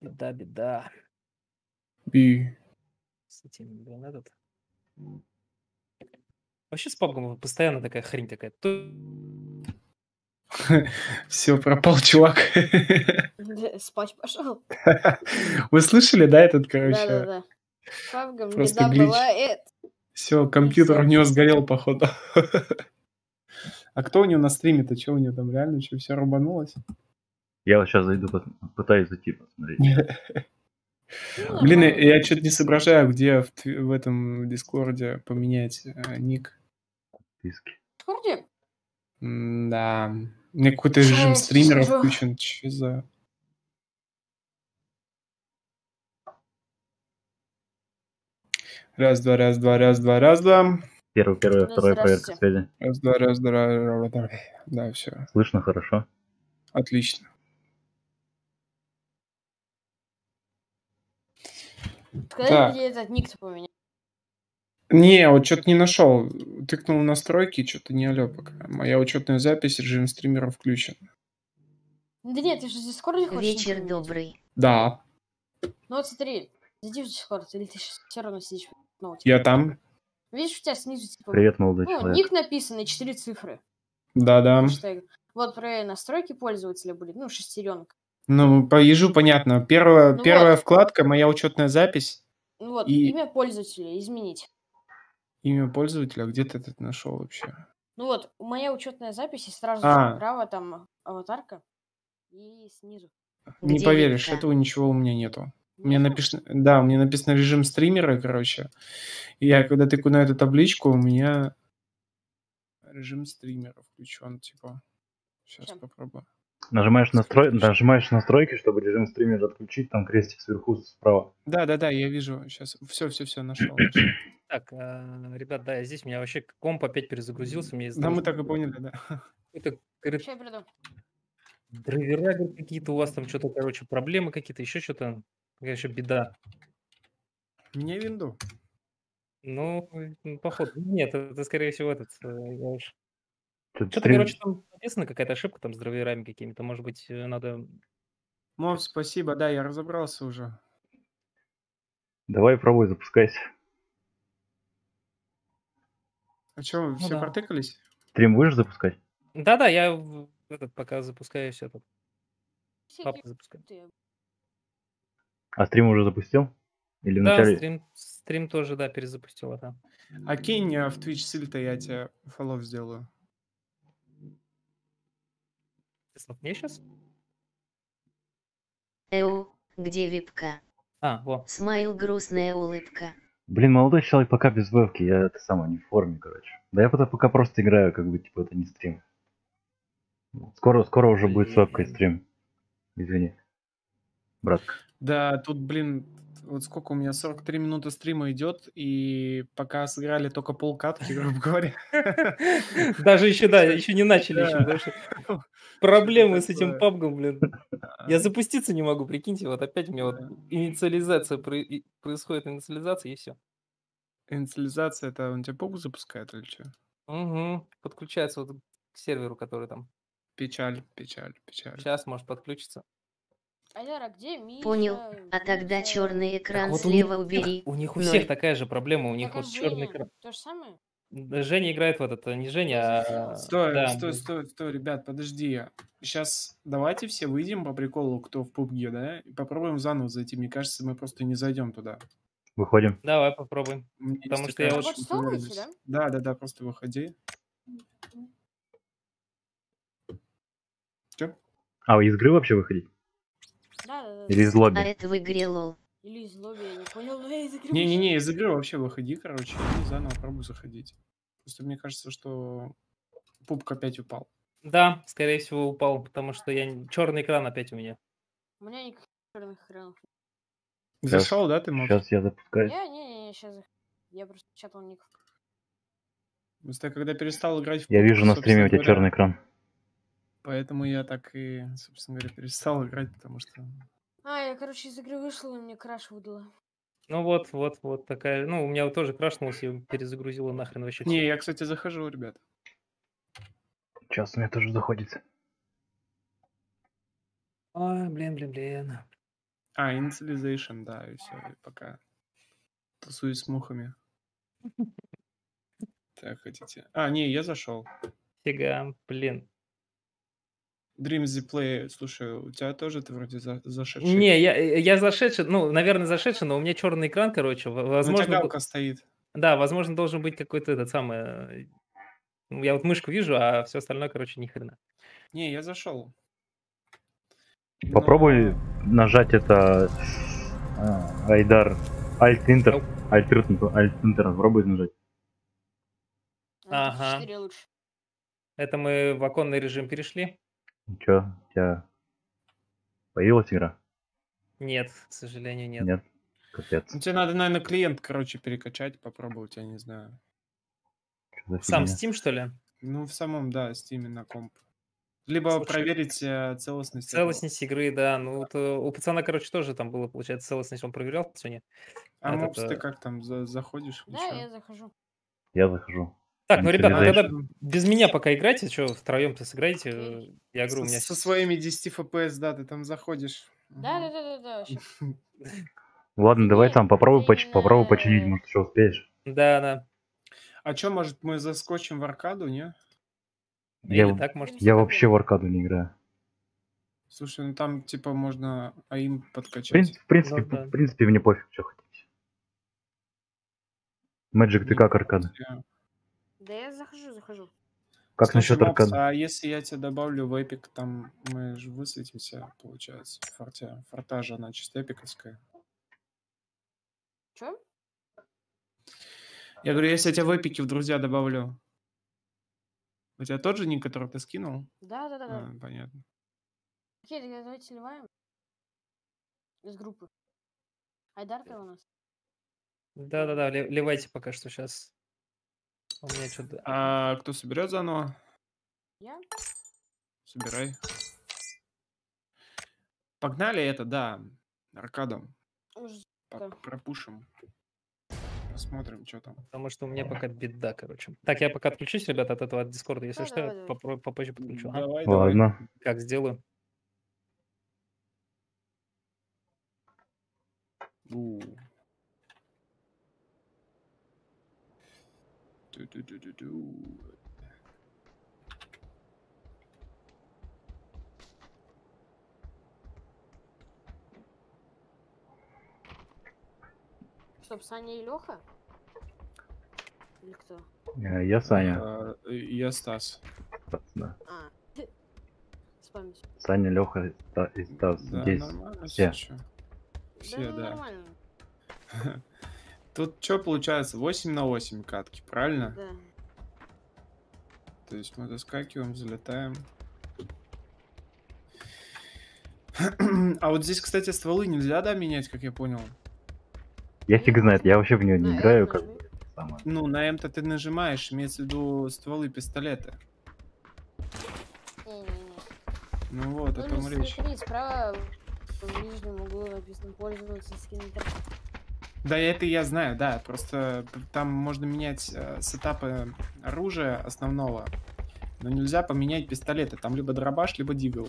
беда, беда. Би. С этим, блин, этот. Вообще с пабгом постоянно такая хрень такая. Все, пропал чувак. Спать пошел. Вы слышали, да, этот, короче? Да-да-да. Павгам просто беда глич. бывает. Все, компьютер у него сгорел, походу. А кто у него на стриме-то? Что у него там реально? Что, все рубанулось? Я вот сейчас зайду, пытаюсь зайти посмотреть. Ну, Блин, я, что-то не соображаю, где в этом Дискорде поменять э, ник. В Дискорде? Да. У меня какой-то режим скажу. включен. Че за... Раз, два, раз, два, раз, два, раз, два. Первый, первый, второй проверка связи. Раз, два, раз, два, раз, два. Да, все. Слышно хорошо? Отлично. Скажи, Так. где этот ник-то поменять. Не, вот что-то не нашел. Тыкнул в настройки, что-то не алё пока. Моя учетная запись, режим стримера включен. Да нет, ты же в Дискорде хочешь Вечер поменять? добрый. Да, Ну вот смотри, зайди в Дискорд, или ты все равно сидишь в ноуте. я там. Видишь, у тебя снизу типа... Привет, молодой Ну, человек. ник написано, четыре цифры. Да-да. Вот про настройки пользователя будет, ну, шестеренка. Ну, по ежу понятно. Первая, Ну первая вот. вкладка, моя учетная запись, Ну вот, И- имя пользователя изменить. Имя пользователя. Где ты этот нашел вообще? Ну вот, моя учетная запись, и сразу А. же справа там аватарка, и снизу. Не Где поверишь, Вика? этого ничего у меня нету. У меня Нету? написано, да, у меня написано режим стримера, короче. И я когда тыкаю на эту табличку, у меня режим стримера включен, типа. Сейчас Ща. попробую. Нажимаешь, настрой... Нажимаешь настройки, чтобы режим стримера отключить, там крестик сверху справа. Да, да, да, я вижу. Сейчас. Все, все, все, нашел. Так, а, ребят, да, я здесь, у меня вообще комп опять перезагрузился. Мне Да, мы так и поняли, да. какой-то, говорит, драйвера какие-то у вас там что-то, короче, проблемы какие-то, еще что-то. Еще беда. Мне винду. Ну, походу, нет, это, скорее всего, этот, э, я уж- Что-то, короче, там написано, какая-то ошибка там с драйверами какими-то. Может быть, э, надо... Мов, спасибо, да, я разобрался уже. Давай пробуй, запускайся. А что, Ну все да. протыкались? Стрим будешь запускать? Да-да, я в- этот, пока запускаюсь, этот, Всякие папку запускаю. ты. А стрим уже запустил? Или Да, вначале? стрим, стрим тоже, да, перезапустила, да. А кинь э, в Twitch ссыль-то, я тебе фоллоу сделаю. Ты слов мне сейчас? Эу, где випка? А, во. Смайл грустная улыбка. Блин, молодой человек пока без вебки, я это самое не в форме, короче. Да я пока, пока просто играю, как бы, типа, это не стрим. Скоро, скоро уже будет с вебкой стрим. Извини. Братка. Да, тут, блин, вот сколько у меня, 43 минуты стрима идет, и пока сыграли только полкатки, грубо говоря. Даже еще, да, еще не начали, еще, проблемы с этим пабгом, блин. Я запуститься не могу, прикиньте, вот опять у меня вот инициализация, происходит инициализация, и все. Инициализация, это он тебя пугу запускает или что? Угу. Подключается вот к серверу, который там. Печаль, печаль, печаль. Сейчас может подключиться. Айдар, а где Миша? Понял, а тогда черный экран вот у них слева убери. У них у всех такая же проблема, у них Так, а вот черный экран. То же самое? Да, Женя играет в этот, э, не Женя, а... Стой, да, стой, стой, стой, ребят, подожди. Сейчас давайте все выйдем по приколу, кто в PUBG, да, и попробуем заново зайти. Мне кажется, мы просто не зайдем туда. Выходим. Давай попробуем. Меня Потому что я очень уверенность. устроилась, Да, да, да, просто выходи. Чё? А, из игры вообще выходить? Да, да, да. Или из А лобби? это в игре лол. Или из лобби, я не понял, но я из игры Не-не-не, из игры вообще выходи, короче, и заново пробуй заходить. Просто мне кажется, что пупк опять упал. Да, скорее всего упал, потому что я черный экран опять у меня. У меня никаких черных экранов. Щас- Зашел, да, ты мог? Сейчас я запускаю. Я, не, не, сейчас. Я просто чатал ник. Просто когда перестал играть в Я вижу на стриме у тебя черный экран. Поэтому я так и, собственно говоря, перестал играть, потому что... А, я, короче, из игры вышел, и мне краш выдала. Ну вот, вот, вот такая. Ну, у меня тоже крашнулось и перезагрузило нахрен вообще. Не, я, кстати, захожу, ребят. Сейчас у меня тоже заходит. Ой, блин, блин, блин. А, Initialization, да, и все, и пока тусуюсь с мухами. Так, хотите... А, не, я зашел. Фига, блин. Dreams the Play, слушай, у тебя тоже ты вроде за, зашедший. Не, я, э, я зашедший, ну, наверное, зашедший, но у меня черный экран, короче. в- Ну, у тебя Возможно, галка стоит. да, возможно, должен быть какой-то этот самый. ну, Я вот мышку вижу, а все остальное, короче, ни хрена. Не, я зашел. Попробуй Но- нажать это... а, Айдар. Alt-Enter. Alt-Enter. Alt-Enter. Попробуй нажать. Ага. 4 лучше. Это мы в оконный режим перешли? Чё, у тебя появилась игра? Нет, к сожалению, нет. Нет. Капец. Ну, тебе надо, наверное, клиент, короче, перекачать, попробовать, я не знаю. Чё за Сам фигня? Steam, что ли? Ну, в самом, да, Steam на комп. Либо Слушай, проверить э, целостность. этого. Целостность игры, да. Ну, вот, э, у пацана, короче, тоже там было, получается, целостность. Он проверял сегодня. А этот, мопс ты э, как там, за- заходишь? Да, ещё? я захожу. Я захожу. Так, ну, ребята, Initialization. тогда без меня пока играйте. Что, втроем-то сыграете? Э, Я говорю, у Со, меня... со своими 10 FPS, да, ты там заходишь. Да, да, Мгм. да, да, да. вообще. Ладно, давай там попробуй, это поч- попробуй именно- починить, может, еще успеешь. Да, да. А что, может, мы заскочим в аркаду, не? Я, Или так, может. я вообще в аркаду не играю. Слушай, ну там, типа, можно АИМ В, подкачать. принципе, в, принципе, Ну да. в принципе, мне пофиг, что хотите. Magic, ты Не, как аркада? я- Да я захожу, захожу. Как Слушай, насчет Мопс, аркады? а если я тебя добавлю в эпик, там мы же высветимся, получается, в форте. Форта же она чисто эпиковская. Чё? Я говорю, если я тебя в эпике в друзья добавлю, у тебя тот же ник, который ты скинул? Да, да, да, да. А, понятно. Окей, тогда давайте сливаем. Из группы. Айдар ты у нас? Да-да-да, ливайте пока что сейчас. У меня что-то... А кто соберет заново? Я? Собирай. Погнали это, да. По- Так. Пропушим. Посмотрим, что там. Потому что у меня пока беда, короче. Так, я пока отключусь, ребята, от этого от Дискорда. Если Да, что, давай, я давай. попозже подключу. Давай, давай. Ладно. Как сделаю? У. Ту-ту-ту-ту-ту. Стоп, Саня и Леха? Или кто? Э, Я Саня. А, и Я Стас. Да. А. Саня, Леха и Стас. Да, Здесь. нормально все. чё. да, Все, да. Тут что получается? 8 на 8 катки, правильно? Да. То есть мы доскакиваем, взлетаем. А вот здесь, кстати, стволы нельзя, да, менять, как я понял? Я фиг знает, я вообще в нее не На играю, как самое. Ну, на М-то ты нажимаешь, имеется в виду стволы пистолета. Не-не-не. Ну вот, о Ну, том или речь. смотри, справа в нижнем углу написано пользоваться скином. Да, это я знаю, да. Просто там можно менять э, сетапы оружия основного, но нельзя поменять пистолеты. Там либо дробаш, либо дигл.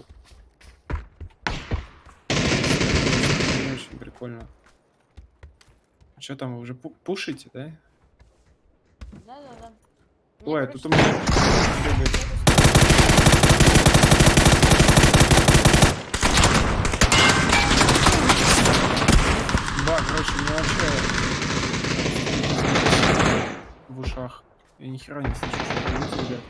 Не очень прикольно. Что там, вы уже пу- пушите, да? Да-да-да. Ой, короче, тут у меня Да, короче, у меня вообще в ушах. Я ни хера не слышу, что говорите, ребят.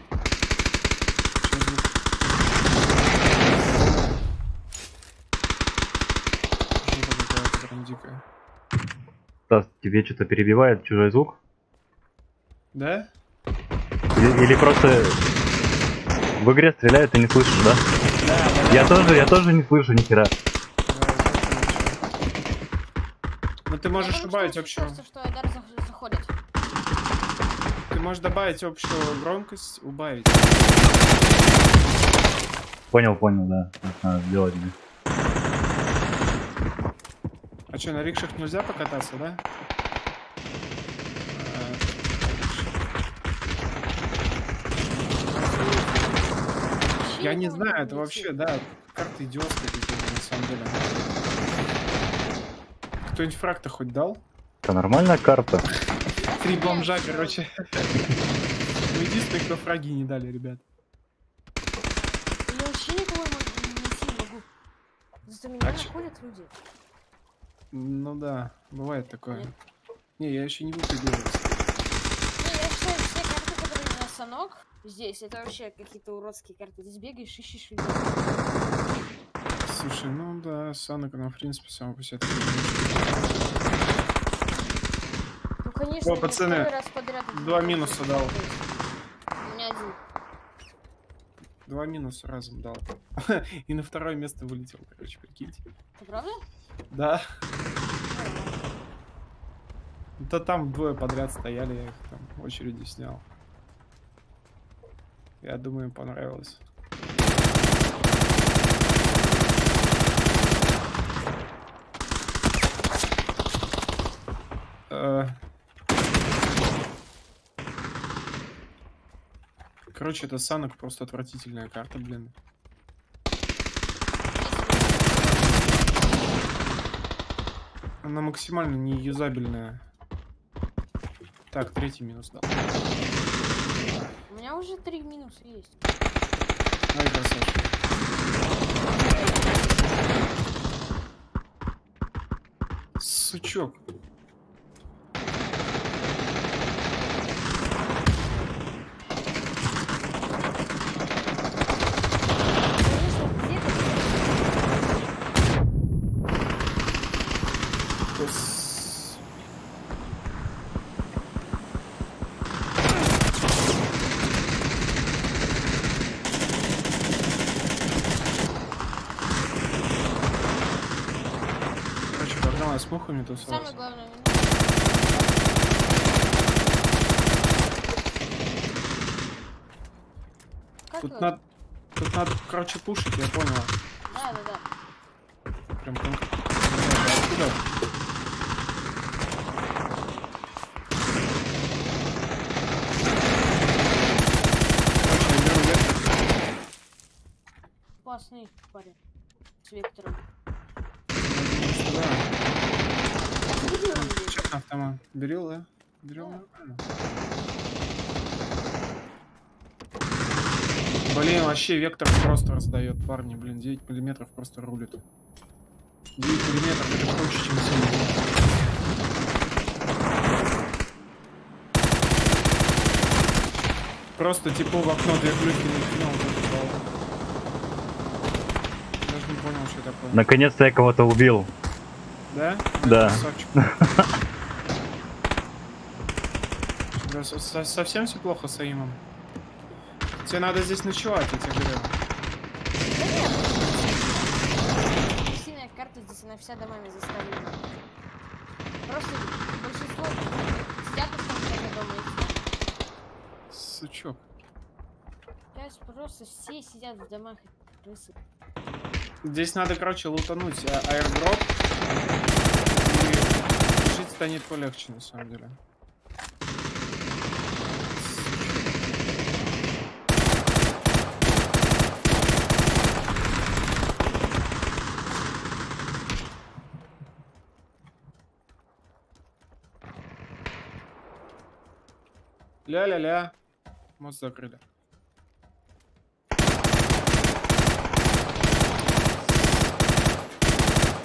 Дикая. Стас, тебе что-то перебивает чужой звук? Да? Или, или просто в игре стреляют и не слышишь, да? Да, да, Я тоже, я тоже не слышу ни хера. Ну ты можешь потому что добавить общую. кажется, что Айдар заходит. Ты можешь добавить общую громкость, убавить. Понял, понял, да. Так надо сделать. да. А что, на рикшах нельзя покататься, да? Я не знаю, это вообще, да, карты идиотские какие-то на самом деле. Кто-нибудь фраг-то хоть дал? Это нормальная карта. Три бомжа, короче. Вы единственные, кто фраги не дали, ребят. Я вообще никого не могу. Зато меня А находят люди. Ну да, бывает такое. Нет. Не, я еще не выпрыгивался. Не, я считаю, все карты, которые на санок здесь, это вообще какие-то уродские карты. Здесь бегаешь, ищешь людей. Слушай, ну да, Санок, она в принципе сама по себе. Конечно, О, пацаны, раз подряд два минуса дал. У меня один. Два минуса разом дал. И на второе место вылетел, короче, прикиньте. Это правда? Да. Да там двое подряд стояли, я их там очередью снял. Я думаю, им понравилось. Э. Короче, это Санок просто отвратительная карта, блин. Она максимально неюзабельная. Так, третий минус дал. У меня уже три минуса есть. Ай, красавчик. Сучок. хуйню тусовался? Самое главное. Как Тут надо... Тут надо, короче, пушить, я понял. Да, да, да. Прям конкретно. Откуда? Короче, парень. С вектором. Автомат. Берил, да? Берил Да. нормально. Блин, вообще вектор просто раздает, парни, блин, 9 миллиметров просто рулит. 9 миллиметров это круче, чем 7 Просто типа в окно две плюхи накинул. Даже не понял, что такое. Наконец-то я кого-то убил. Да? Да. Да, со- со- совсем все плохо с Аимом. Тебе надо здесь ночевать, я тебе говорю. Да нет. Карта здесь она вся домами заставлена. Просто большинство сидят в том дома и. Сучок. Сейчас просто все сидят в домах и крысы. Здесь надо, короче, лутануть а- аирдроп. И жить станет полегче, на самом деле. Ля-ля-ля. Мост закрыли.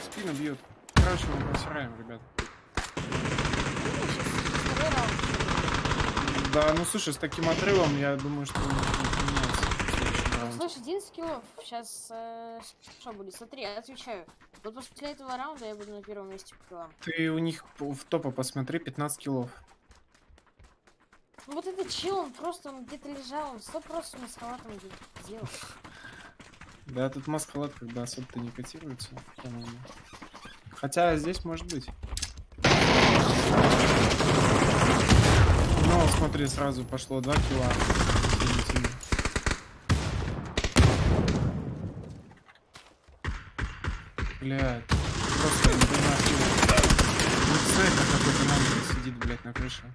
Спину бьют. Короче, мы просираем, ребят. Да, ну слушай, с таким отрывом, я думаю, что. Слушай, 11 киллов. Сейчас что будет? Смотри, я отвечаю. Вот после этого раунда я буду на первом месте по. Ты у них в топа посмотри, 15 киллов. Ну вот этот чел, он просто он где-то лежал, он сто просто где-то делал. Да, тут маскалат бы особо-то не котируется, по-моему. Хотя здесь может быть. Ну, смотри, сразу пошло 2 килла. Извините. Блядь, просто не понимаю, что. Ну, какой-то маленький сидит, блядь, на крыше.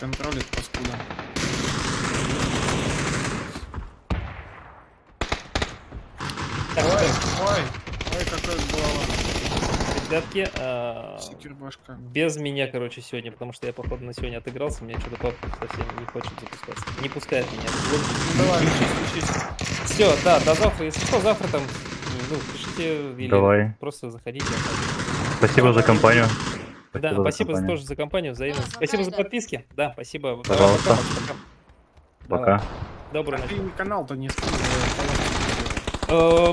Контролит паскуда. Так, Ой, ой, ой, какая голова. ребятки, а, без меня, короче, сегодня, потому что я, походу, на сегодня отыгрался, мне что-то папа совсем не хочет запускаться. Не пускает меня. Ну давай, учись, учись. Все, да, до завтра. Если что, завтра там, ну, пишите или Давай. просто заходите. Спасибо за компанию. Да, за спасибо за- тоже за компанию, взаимно. Да, спасибо за подписки. Да, спасибо. Пожалуйста. пока, Макс, пока. Пока. Доброй А ночи. ты канал-то не Э.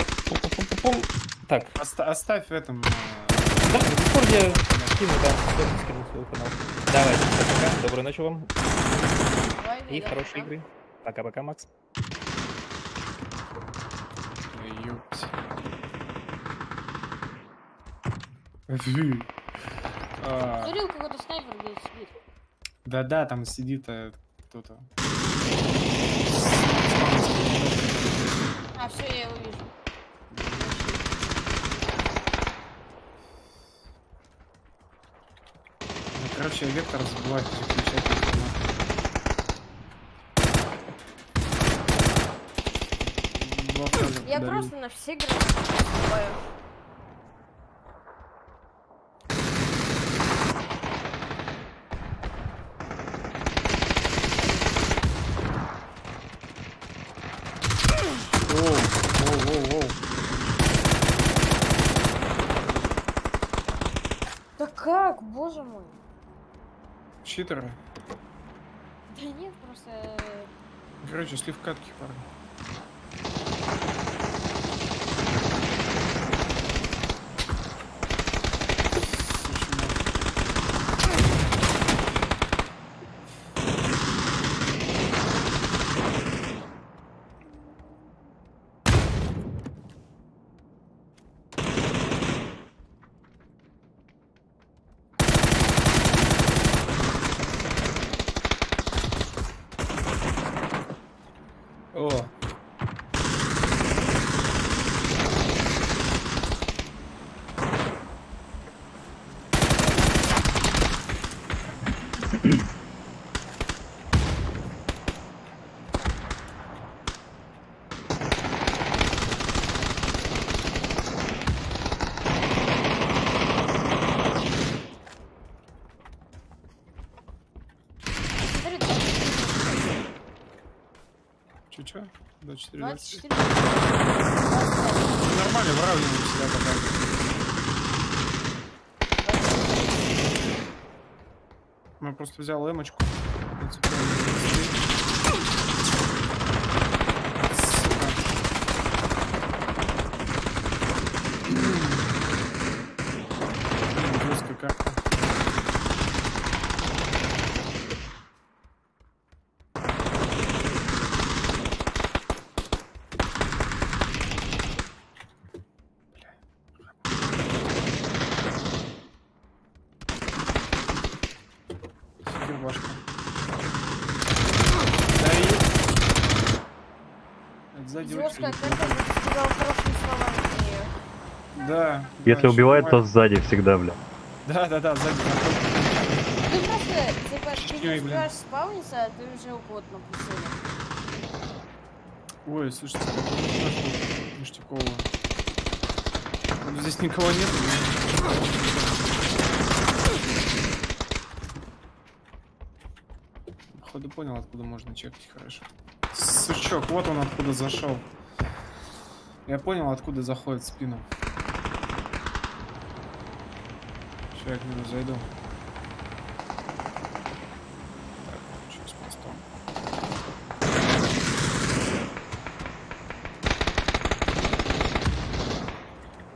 Так, Оставь в этом. э, да, в Дискорде скину, да, скину свой канал. Давайте, пока, доброй ночи вам и хорошей игры. Пока-пока, Макс. ёпть. Фу. А, Смотрел, какой-то снайпер где сидит. Да-да, там сидит э, кто-то. А, все, я его вижу. Ну, Короче, вектор забывает переключать автомат. Я просто на все границы наступаю. Оу, оу, оу, оу. Да как, боже мой. Читеры. Да нет, просто... э, Короче, шли в катки, парни. Че? 24, 24. 25. Нормально, выравниваем себя пока. Я просто взял эмочку. В принципе, он не быстрее. Сука. Блин, жесткая карта. Супер башка. Да и... Сказал словами. Да. Если да, убивает, то сзади всегда, бля. Да, да, да, сзади. Ты просто, типа, ты не успеваешь спавниться, а ты уже у кого-то на прицеле. Ой, слушайте, нашел ништякового. Вроде Здесь никого нет. Походу понял, откуда можно чекать хорошо. Сучок, вот он откуда зашел. Я понял, откуда заходит в спину. Сейчас я к нему зайду. Так, что с мостом?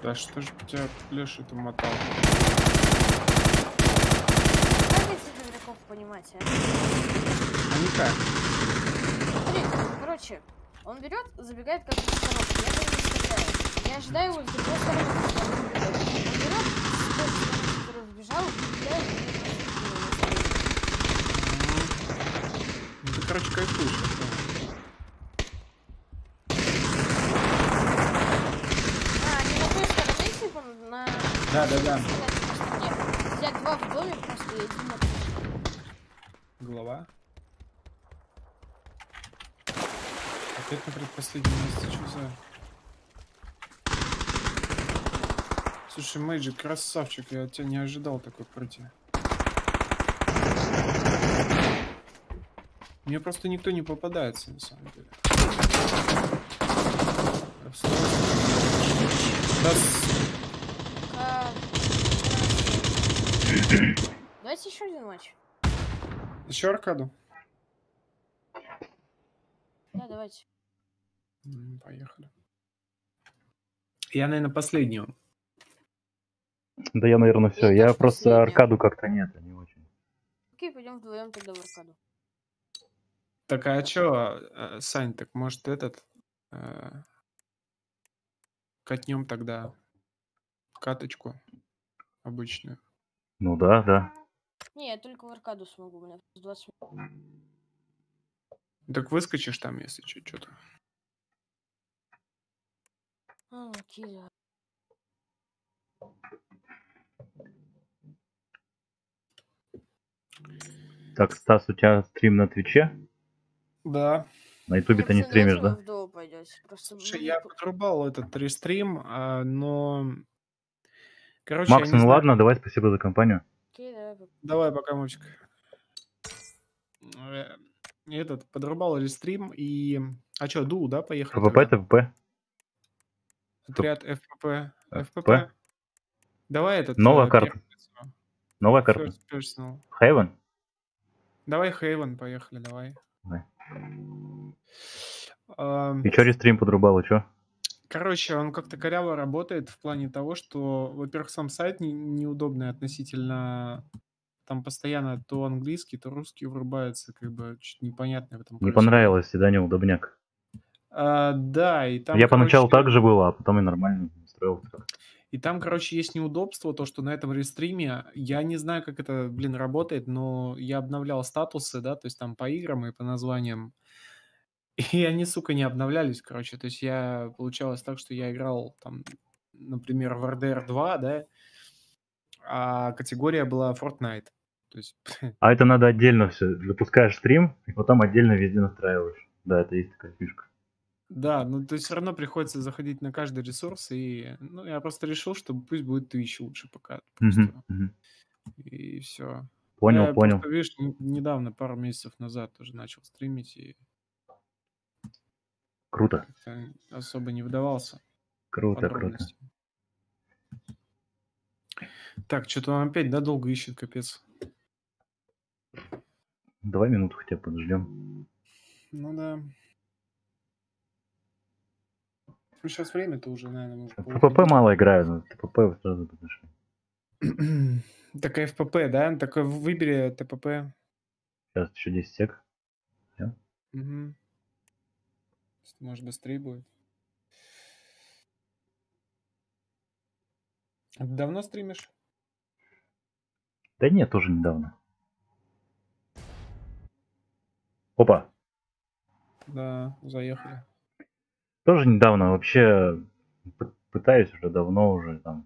Да что ж тебя Леша-то мотал? Как этих игроков понимать, а? А никак. Смотри, короче, он берет, забегает как бы в коробку, я по нему стреляю. Я ожидаю его с другой стороны, он ты, короче, кайфуешь. А, не на той стороне, типа, на... Да, да, да. Нет. Взять два в доме просто и один на. Голова. Опять на предпоследнем месте, что за... Слушай, Мэйджи, красавчик, я от тебя не ожидал такой прыти. Мне просто никто не попадается, на самом деле. Да, Давайте еще один матч. Еще аркаду? Да, давайте. Поехали. Я, наверное, последнюю. Да я, наверное, все. Я Я просто аркаду как-то нет, а не очень. Окей, пойдем вдвоем тогда в аркаду. Так, а чё, э, Сань, так может этот... э, Катнем тогда каточку обычную. Ну да, да. Не, я только в аркаду смогу, у меня плюс 20 минут. Так выскочишь там, если что, что-то. А, окей, да. Так, Стас, у тебя стрим на Твиче? Да. На Ютубе ты не стримишь, да? Просто Слушай, я подрубал этот рестрим, а, но... Короче, Макс, ну знаю- ладно, давай спасибо за компанию. Окей, давай. Давай, пока, Мовчик. Э, Этот, подрубал рестрим и... А чё, Ду, да, поехали? ПП, тогда? ТПП. Отряд ФПП. ФПП? ФПП. Давай этот... Новая э, карта. Новая карта. First personal. Хейвен? Давай Хейвен, поехали, давай. Давай. Ам, И чё рестрим подрубал, и чё? Короче, он как-то коряво работает в плане того, что, во-первых, сам сайт не- неудобный относительно... Там постоянно то английский, то русский врубается, как бы чуть непонятно в этом Не понравилось, да, неудобняк. А, да, и там, Я поначалу короче, так же было, а потом и нормально устроился. И там, короче, есть неудобство, то, что на этом рестриме, я не знаю, как это, блин, работает, но я обновлял статусы, да, то есть там по играм и по названиям, и они, сука, не обновлялись, короче, то есть я, получалось так, что я играл там, например, в RDR 2, да, а категория была Fortnite, то есть, А это надо отдельно все. Запускаешь стрим, и потом отдельно везде настраиваешь. Да, это есть такая фишка. Да, ну, то есть все равно приходится заходить на каждый ресурс, и, ну, я просто решил, что пусть будет Twitch лучше пока, просто, Мгм, мгм. и все. Понял, Я понял. Просто, видишь, н- недавно, пару месяцев назад тоже начал стримить, и... Круто, Как-то особо не вдавался. в круто, круто. подробности. Так, что-то он опять, да, долго ищет, капец. Два минуты хотя бы подождем. Ну да. Ну, сейчас время-то уже, наверное, может ПП мало играю, но ТПП сразу подошли. Так ФПП, да? Такой выбери ТПП. Сейчас еще 10 сек. Мгм. Может, быстрее будет. А давно стримишь? Да нет, тоже недавно. Опа, Да, заехали. Тоже недавно. Вообще пытаюсь уже давно уже там.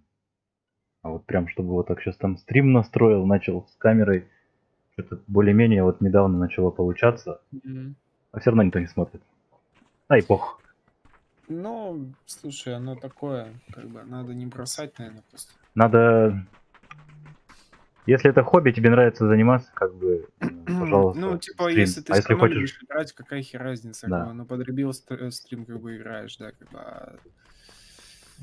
А вот прям, чтобы вот так сейчас там стрим настроил, начал с камерой. Что-то более-менее вот недавно начало получаться. Мгм. А все равно никто не смотрит. А и пох. Ну, слушай, оно такое, как бы, надо не бросать, наверное, просто. Надо... Если это хобби, тебе нравится заниматься, как бы, э, пожалуйста, Ну, типа, стрим. если ты а если хочешь, играть, какая хер разница, Да. ну, подребил э, стрим, как бы, играешь, да, как бы, а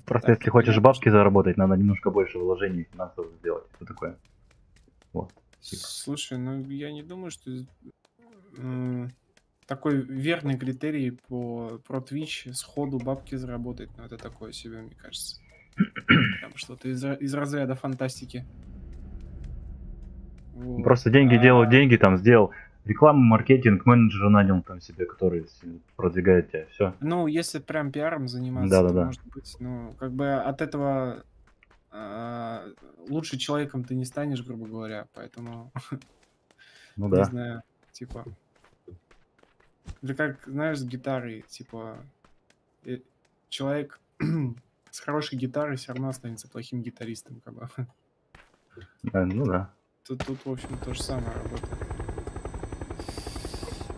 просто так, если хочешь бабки заработать, надо немножко больше вложений финансовых сделать. Что такое? Вот. Слушай, ну я не думаю, что такой верный критерий по про Twitch сходу бабки заработать, но это такое себе, мне кажется. Прям что-то из, из разряда фантастики. Вот. Просто деньги А, делают деньги, там сделал рекламу, маркетинг, менеджера нанял там себе, который продвигает тебя. Все. Ну, если прям пиаром заниматься, Да-да-да. то может быть, ну, как бы от этого а, лучше человеком ты не станешь, грубо говоря, поэтому Ну Не да. знаю, типа. Это как, знаешь, с гитарой, типа. э, Человек с хорошей гитарой все равно останется плохим гитаристом, как бы. Э, Ну да. Тут, тут, в общем, то же самое работает.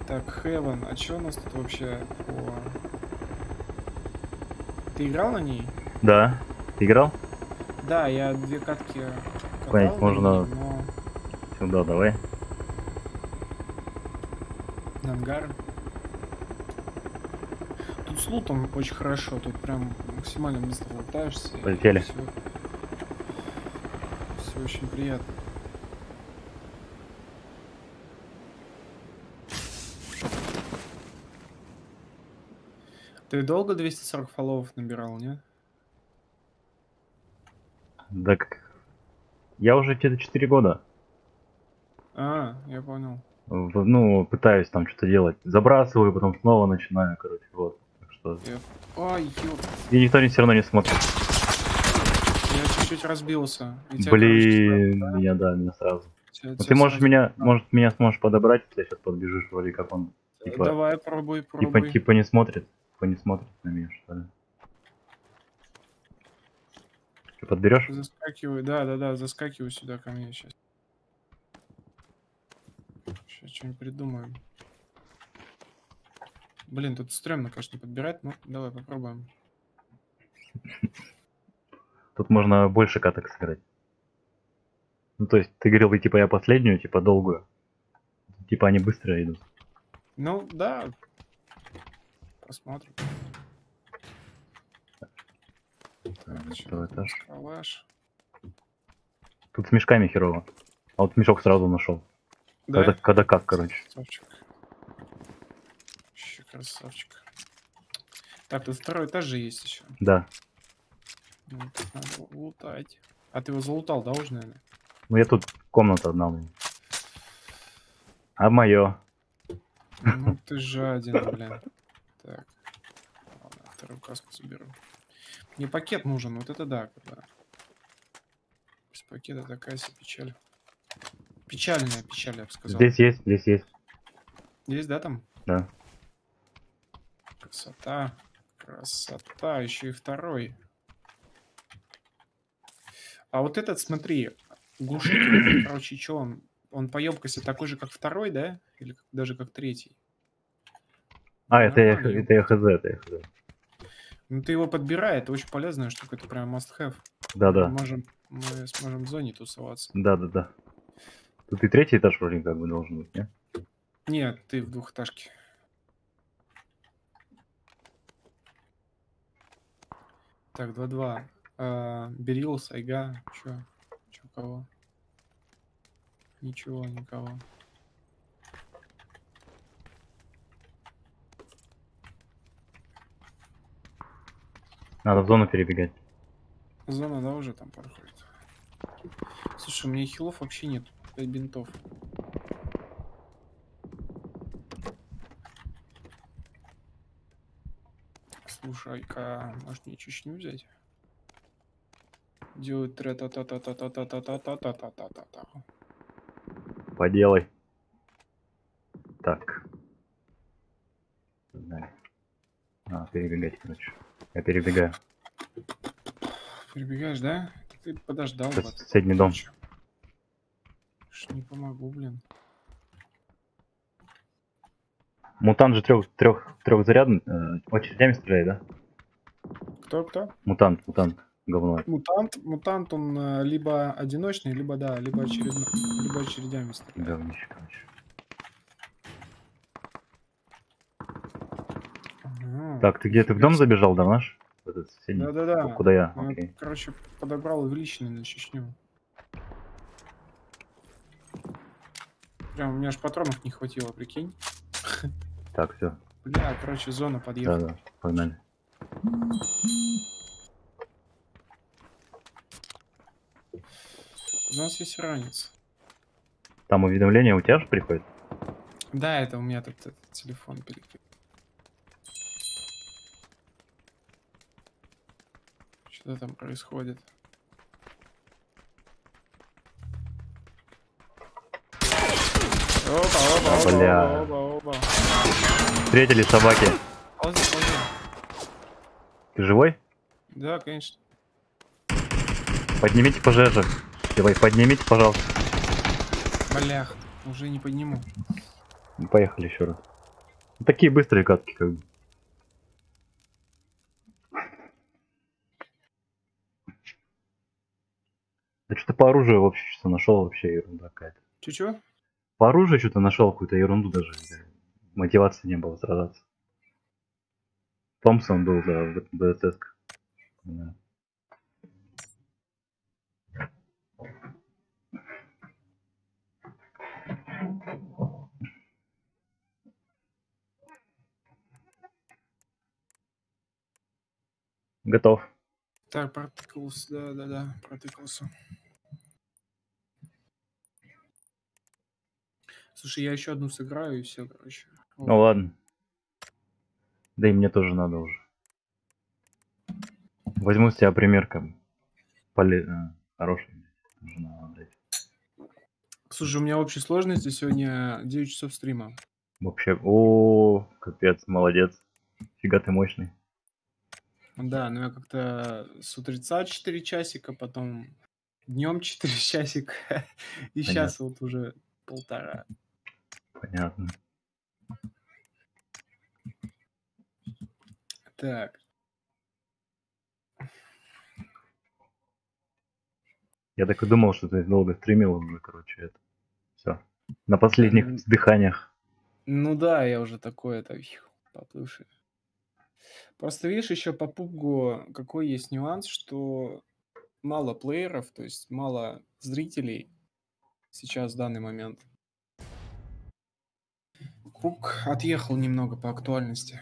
Так, Heaven, а что у нас тут вообще по... Ты играл на ней? Да. Ты играл? Да, я две катки катал можно- ней, но Сюда, давай. ангар. Тут с лутом очень хорошо, тут прям максимально быстро лутаешься. Полетели. Все, все очень приятно. Ты долго 240 фолловов набирал, не? Да как... Я уже где-то 4 года. А, я понял. в- Ну, пытаюсь там что-то делать. Забрасываю, потом снова начинаю, короче, вот. Так что... Я... Ой, ёп, И никто не все равно не смотрит. я чуть-чуть разбился. Тебя, короче, Блин, да? меня, да, меня сразу. Тебя- Ну, тебя ты можешь сразу- меня, может, меня сможешь подобрать, если сейчас подбежишь, вроде как он, типа, Давай, пробуй, типа, пробуй. типа не смотрит, типа не смотрит на меня, что ли. Ты подберешь? Заскакиваю, да, да, да, заскакиваю сюда ко мне сейчас. Сейчас что-нибудь придумаем. Блин, тут стрёмно, конечно, подбирать, ну, давай попробуем. Тут можно больше каток сыграть. Ну, то есть, ты говорил, типа, я последнюю, типа, долгую. Типа, они быстро идут. Ну, да. Посмотрим. Так, тут? этаж. Калаш. Тут с мешками херово. А вот мешок сразу нашел. Да? Когда, когда как, короче. Красавчик. Вообще красавчик. Так, тут второй этаж же есть еще. Да. Ну, тут надо лутать. А ты его залутал, да, уже, наверное? Ну, я тут комната одна. у меня. А мое. Ну ты жаден, блин. Так. Ладно, вторую каску заберу. Мне пакет нужен, вот это да, когда. Без пакета такая себе печаль. Печальная печаль, я бы сказал. Здесь есть, здесь есть. Есть, да, там? Да. Красота. Красота. Еще и второй. А вот этот, смотри, глушитель, короче, что он? Он по емкости такой же, как второй, да? Или даже как третий? А, это я, это я хз, это я хз. Ну, ты его подбирай, это очень полезная штука, это прям must-have. Да-да. Мы можем, мы сможем в зоне тусоваться. Да-да-да. Тут и третий этаж вроде как бы должен быть, не? Нет, ты в двухэтажке. Так, 2-2. А, Берил, Сайга. Чё? Чё, кого? Ничего, никого. Надо в зону перебегать. Зона, да, уже там проходит. Слушай, у меня хилов вообще нет. 5 бинтов. Слушай-ка, может мне Чечню взять? Делать тре та та та та та та та та та та та та та та Поделай. Так. А, перебегать, короче. Я перебегаю. Перебегаешь, да? Ты подождал. Это соседний дом. Ж не помогу, блин. Мутант же трех, трех, трехзарядный. Э, очередями стреляет, да? Кто, кто? Мутант, мутант. Говно. Мутант, мутант, он э, либо одиночный, либо да, либо очередно, либо очередями стреляет. Говнище, короче. Ага, Так, ты где? Ты в дом забежал, да, наш? В? Да-да-да. Куда я? Ну, Окей. Короче, подобрал увеличенный на Чечню. Прям, у меня аж патронов не хватило, прикинь. Так, все. Бля, короче, зона подъехала. да, погнали. У нас есть ранец. Там уведомления у тебя же приходят? Да, это у меня тут этот телефон перекрыт. Что там происходит? Опа, опа, опа, Бля. опа, опа, опа. Встретили собаки. Ползи, ползи. Ты живой? Да, конечно. Поднимите пожежу. Давай, поднимите, пожалуйста. Блях, уже не подниму. Поехали еще раз. Такие быстрые катки, как бы. Да что-то по оружию вообще что-то нашел, вообще ерунда какая-то. Чё-чё? По оружию что-то нашел какую-то ерунду даже. Мотивации не было сражаться. Томпсон был, да, в. Да. Готов. Так, протыкался, да-да-да, протыкался. Слушай, я еще одну сыграю и все, короче. Ну ладно. Да и мне тоже надо уже. Возьму с тебя пример, как бы. Поле... э, Хороший. Слушай, у меня общей сложности сегодня 9 часов стрима. Вообще, о, капец, молодец. Фига ты мощный. Да, но я как-то с утреца 4 часика, потом днем 4 часика, и сейчас вот уже полтора. Понятно. Так, Я так и думал, что ты долго стримил уже, короче, это. Все. На последних М. вздыханиях. ну да, я уже такой, это, поплывший. Просто видишь, еще по пубгу какой есть нюанс, что мало плееров, то есть мало зрителей сейчас в данный момент. Пук отъехал немного по актуальности.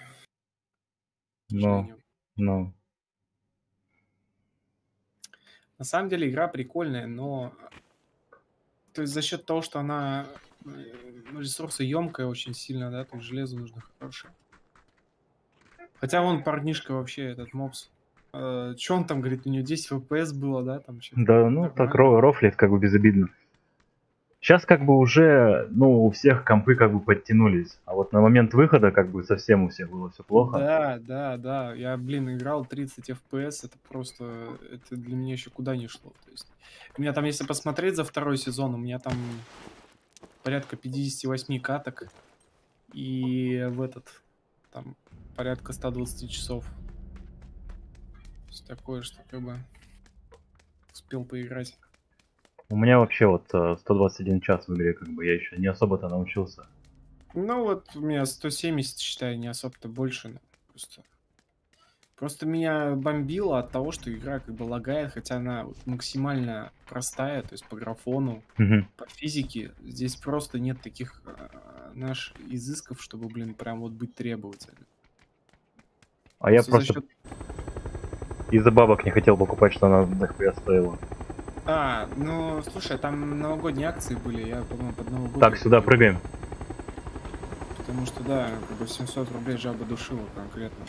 Но, но. На самом деле игра прикольная, но то есть за счет того, что она э, ресурсы емкая очень сильно, да, то есть железо нужно хорошее. Хотя вон парнишка вообще, этот мопс. Э, Че он там говорит, у него 10 FPS было, да, там что-то. Да, ну так ро- рофлит как бы безобидно. Сейчас как бы уже, ну, у всех компы как бы подтянулись. А вот на момент выхода как бы совсем у всех было все плохо. Да, да, да. Я, блин, играл 30 FPS, это просто, это для меня еще куда не шло. То есть, у меня там, если посмотреть за второй сезон, у меня там порядка 58 каток. И в этот, там, порядка 120 часов. То есть такое, что как бы успел поиграть. У меня вообще вот э, 121 час в игре, как бы я еще не особо-то научился. Ну вот у меня 170, считай, не особо-то больше. Просто Просто меня бомбило от того, что игра как бы лагает, хотя она вот максимально простая, то есть по графону, Мгм. по физике. Здесь просто нет таких а, наш изысков, чтобы, блин, прям вот быть требовательным. А я за просто счет- из-за бабок не хотел покупать, что она нахуя стоила. А, ну, слушай, там новогодние акции были, я, по-моему, под Новый год. Так, сюда прыгаем. Потому что, да, как бы 700 рублей жаба душила конкретно.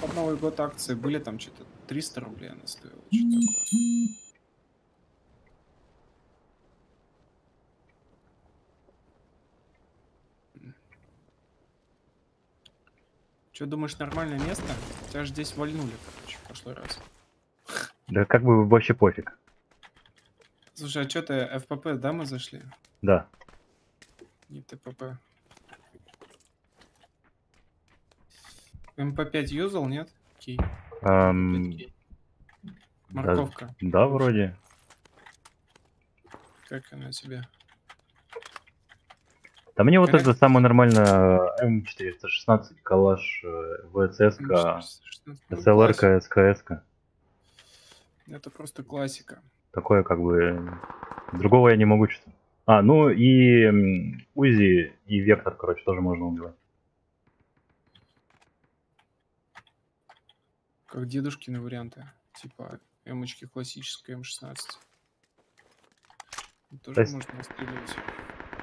Под Новый год акции были, там что-то 300 рублей она стоила, что такое. Че, думаешь, нормальное место? Тебя же здесь вальнули, короче, в прошлый раз. Да как бы вообще пофиг. Слушай, а что ты, FPP, да, мы зашли? Да. Не TPP. MP5 юзал, нет? Ам, Окей. Морковка. да, вроде. Как она тебе? Да мне вот это самое нормально M416, калаш, э, VSS, СЛР, СКС. Это просто классика. Такое как бы... Другого я не могу что А, ну и УЗИ и Вектор, короче, тоже можно убивать. Как дедушкины варианты. Типа эмочки классическая М16. Тоже То есть- можно настреливать.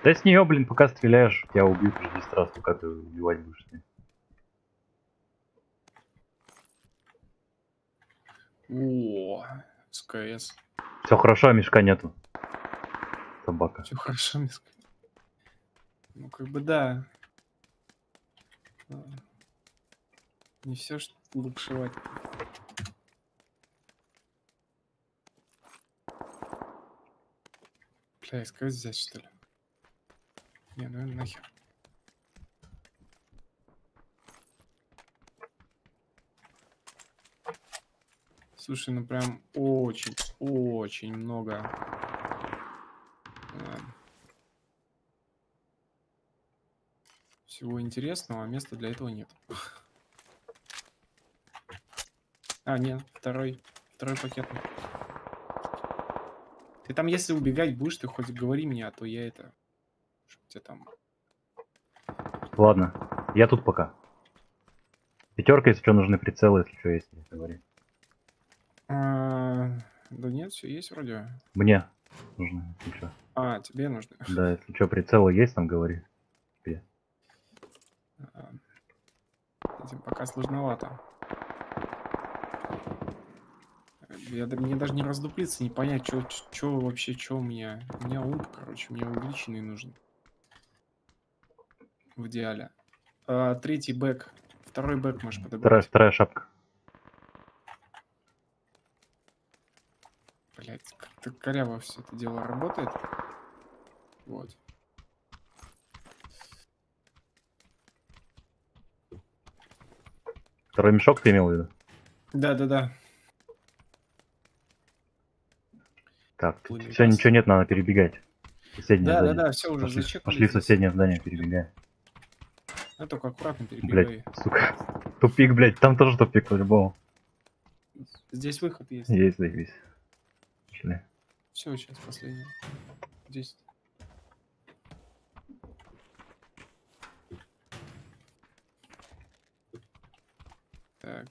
Да с нее, блин, пока стреляешь, тебя убьют уже 10 раз, пока ты убивать будешь. с ней. О, СКС. Все хорошо, а мешка нету. Собака. Все хорошо, Миска. Ну, как бы да. А, Не все что лупшевать. Бля, СКС взять, что ли? Не, ну нахер. Слушай, ну прям очень, очень много. а, Всего интересного, а места для этого нет. А, нет, второй, второй пакет. Ты там, если убегать будешь, ты хоть говори мне, а то я это... Чтоб там... Ладно, я тут пока. Пятерка, если что, нужны прицелы, если что, есть, если говори. А, Да нет, все есть вроде. Мне если чё. А, тебе нужно. Да, если что, прицелы есть, там говори. А, Этим пока сложновато. Я, мне даже не раздуплиться, не понять, что вообще, что у меня. У меня умп, короче, мне увеличенный нужен. В идеале. А, третий бэк. Второй бэк можешь Вторая, подобрать. вторая шапка. Блять, как-то коряво все это дело работает. Вот. Второй мешок ты имел в виду? Да-да-да. Так, Плыли все, газ. ничего нет, надо перебегать. Соседнее здание. Да-да-да, все уже Пошли, зачекали пошли в соседнее здание, перебегаем. Ну, только аккуратно перебегай. Блять, сука. Тупик, блять, там тоже тупик по-любому. Здесь выход есть. Есть, заебись. Пошли. Все, сейчас последний. Здесь. Так.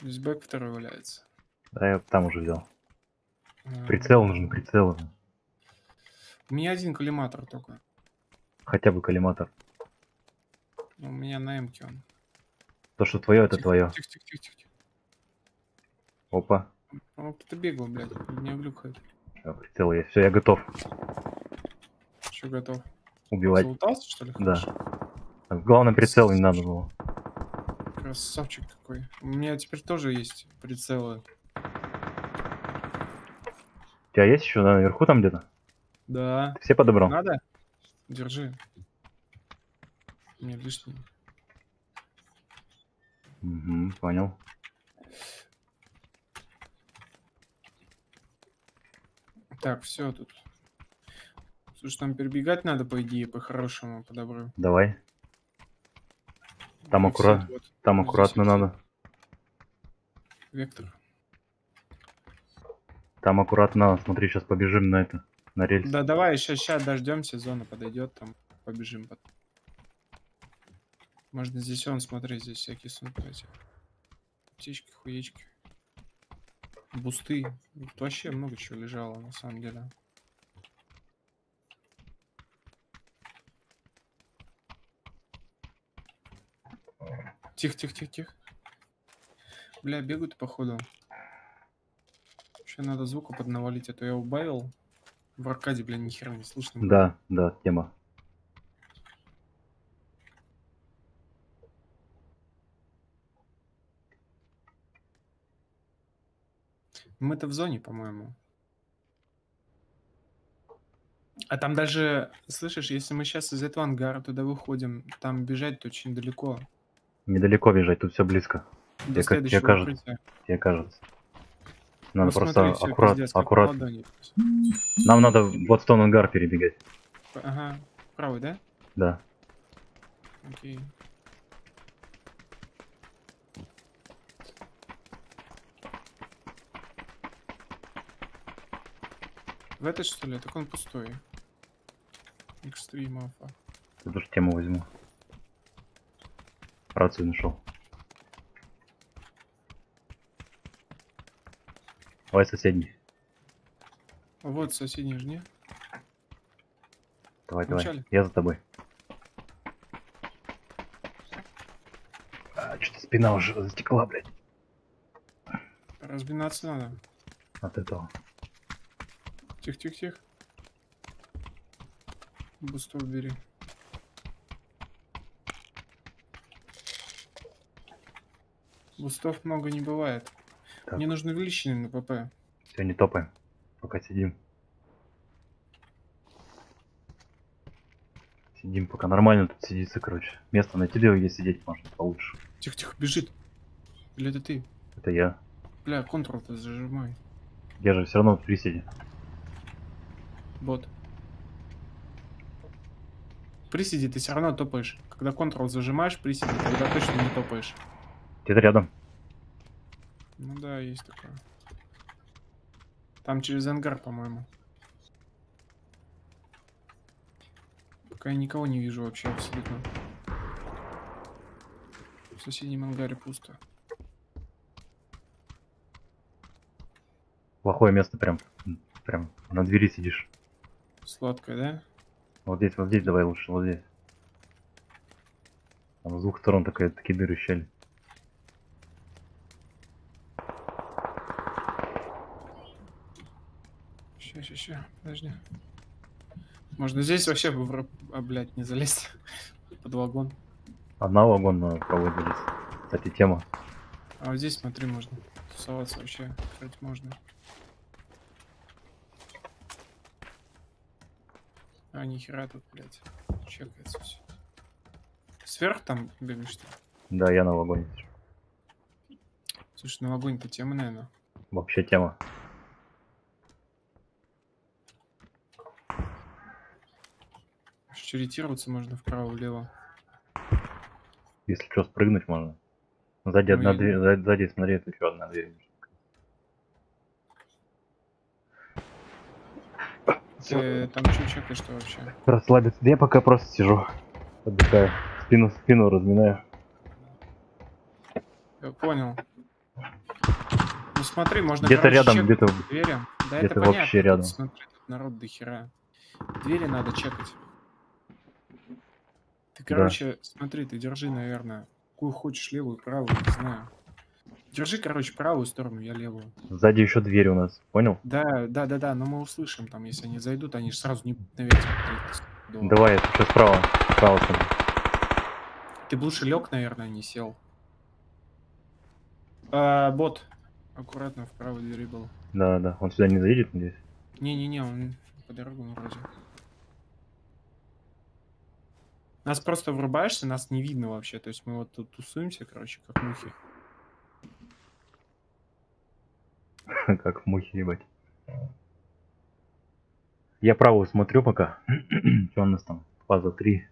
Здесь бэк второй валяется. Да, я там уже взял. А, Прицел нужен, прицел. У меня один коллиматор только. Хотя бы коллиматор. У меня на эмке он. То, что твое, это Тихо, твое. Тихо, тихо, тихо, тихо. Опа. О, кто-то бегал, блядь. Не глюкает. Всё, прицел есть. Все, я готов Что готов? убивать. Залутался, что ли? Да. Хорошо. Главное, прицел не надо было. Красавчик какой. У меня теперь тоже есть прицелы. У тебя есть еще наверху там где-то? Да. Ты все подобрал? Надо? Держи. Мне лишний. Угу, понял. Так, все тут. Слушай, там перебегать надо, по идее, по-хорошему подобру. Давай. Там аккурат- вот. Там здесь аккуратно надо. Вектор. Там аккуратно. Смотри, сейчас побежим на это. На рельс. Да давай, сейчас, сейчас дождемся, зона подойдет, там побежим. потом. Можно здесь он, смотри, здесь всякие эти. Птички, хуечки. Бусты. Тут вообще много чего лежало, на самом деле. Тихо, тихо, тихо, тихо. Бля, бегают походу. Еще надо звука поднавалить, а то я убавил. В аркаде, бля, нихера не слышно. Да, да, тема. Мы-то в зоне, по-моему. А там даже, слышишь, если мы сейчас из этого ангара туда выходим, там бежать очень далеко. Недалеко бежать, тут все близко. До Тебе ка- тебе следующего кажется. Тебе кажется. Ну, Надо просто смотри, аккурат, пиздец, аккурат. Нам надо вот в тон ангар перебегать. Ага, правый, да? Да. Окей. В этот что ли? Так он пустой. Экстрим. Тут тоже тему возьму. Рацию нашел. Давай соседний. Вот соседний же, не? Давай, давай. Вначале. Я за тобой. А, что-то спина уже затекла, блядь, Разминаться надо. от этого. Тихо, тихо, тихо. Бустов бери. Бустов много не бывает. Так. Мне нужны увеличенные на ПП. Все, не топаем. Пока сидим. Сидим, пока нормально тут сидится, короче. Место найти, где сидеть можно получше. Тихо, тихо, бежит. Или это ты? Это я. Бля, контрол-то зажимай. Я же все равно в приседе. Бот. Приседи, ты все равно топаешь. Когда контрол зажимаешь, приседи, тогда точно не топаешь. Где-то рядом. Ну да, есть такое. Там через ангар, по-моему. Пока я никого не вижу вообще абсолютно. В соседнем ангаре пусто. Плохое место прям. Прям на двери сидишь. Сладкое, да? Вот здесь, вот здесь давай лучше, вот здесь. Там с двух сторон такая, такие дыры щели. Ща, подожди. Можно здесь вообще, в вра- а, блядь, не залезть под вагон. Одна вагон на правой залез. Кстати, тема. А вот здесь, смотри, можно тусоваться вообще, кстати, можно. А, нихера тут, блядь, чекается все. Сверх там бегаешь, что? Да, я на вагоне. Слушай, ну огонь-то тема, наверное. Вообще тема. Ориентироваться можно вправо-влево. Если что, спрыгнуть можно. Сзади Ну, одна я- дверь, сзади, сзади, смотри, это еще одна дверь. Ты там что чекаешь-то вообще? Расслабиться. Я пока просто сижу. Отдыхаю. Спину, спину разминаю. Я понял. Ну смотри, можно Где-то рядом, где-то двери. Да где-то это вообще понятно. тут рядом. Смотри, тут народ до хера. Двери надо чекать. Ты, короче, смотри, ты держи, наверное, какую хочешь, левую, правую, не знаю. Держи, короче, правую сторону, я левую. Сзади еще дверь у нас. Понял? Да, да, да, да, но мы услышим там, если они зайдут, они же сразу не наверх смотреть. Давай, я сейчас справа. Справа смотри. Ты бы лучше лег, наверное, не сел. А, бот. Аккуратно в правой двери был. Да, да. Он сюда не заедет, надеюсь. Не-не-не, он по дорогам вроде. Нас просто врубаешься, нас не видно вообще. То есть мы вот тут тусуемся, короче, как мухи. как мухи, ебать. Я правую смотрю пока. Что у нас там? Фаза 3.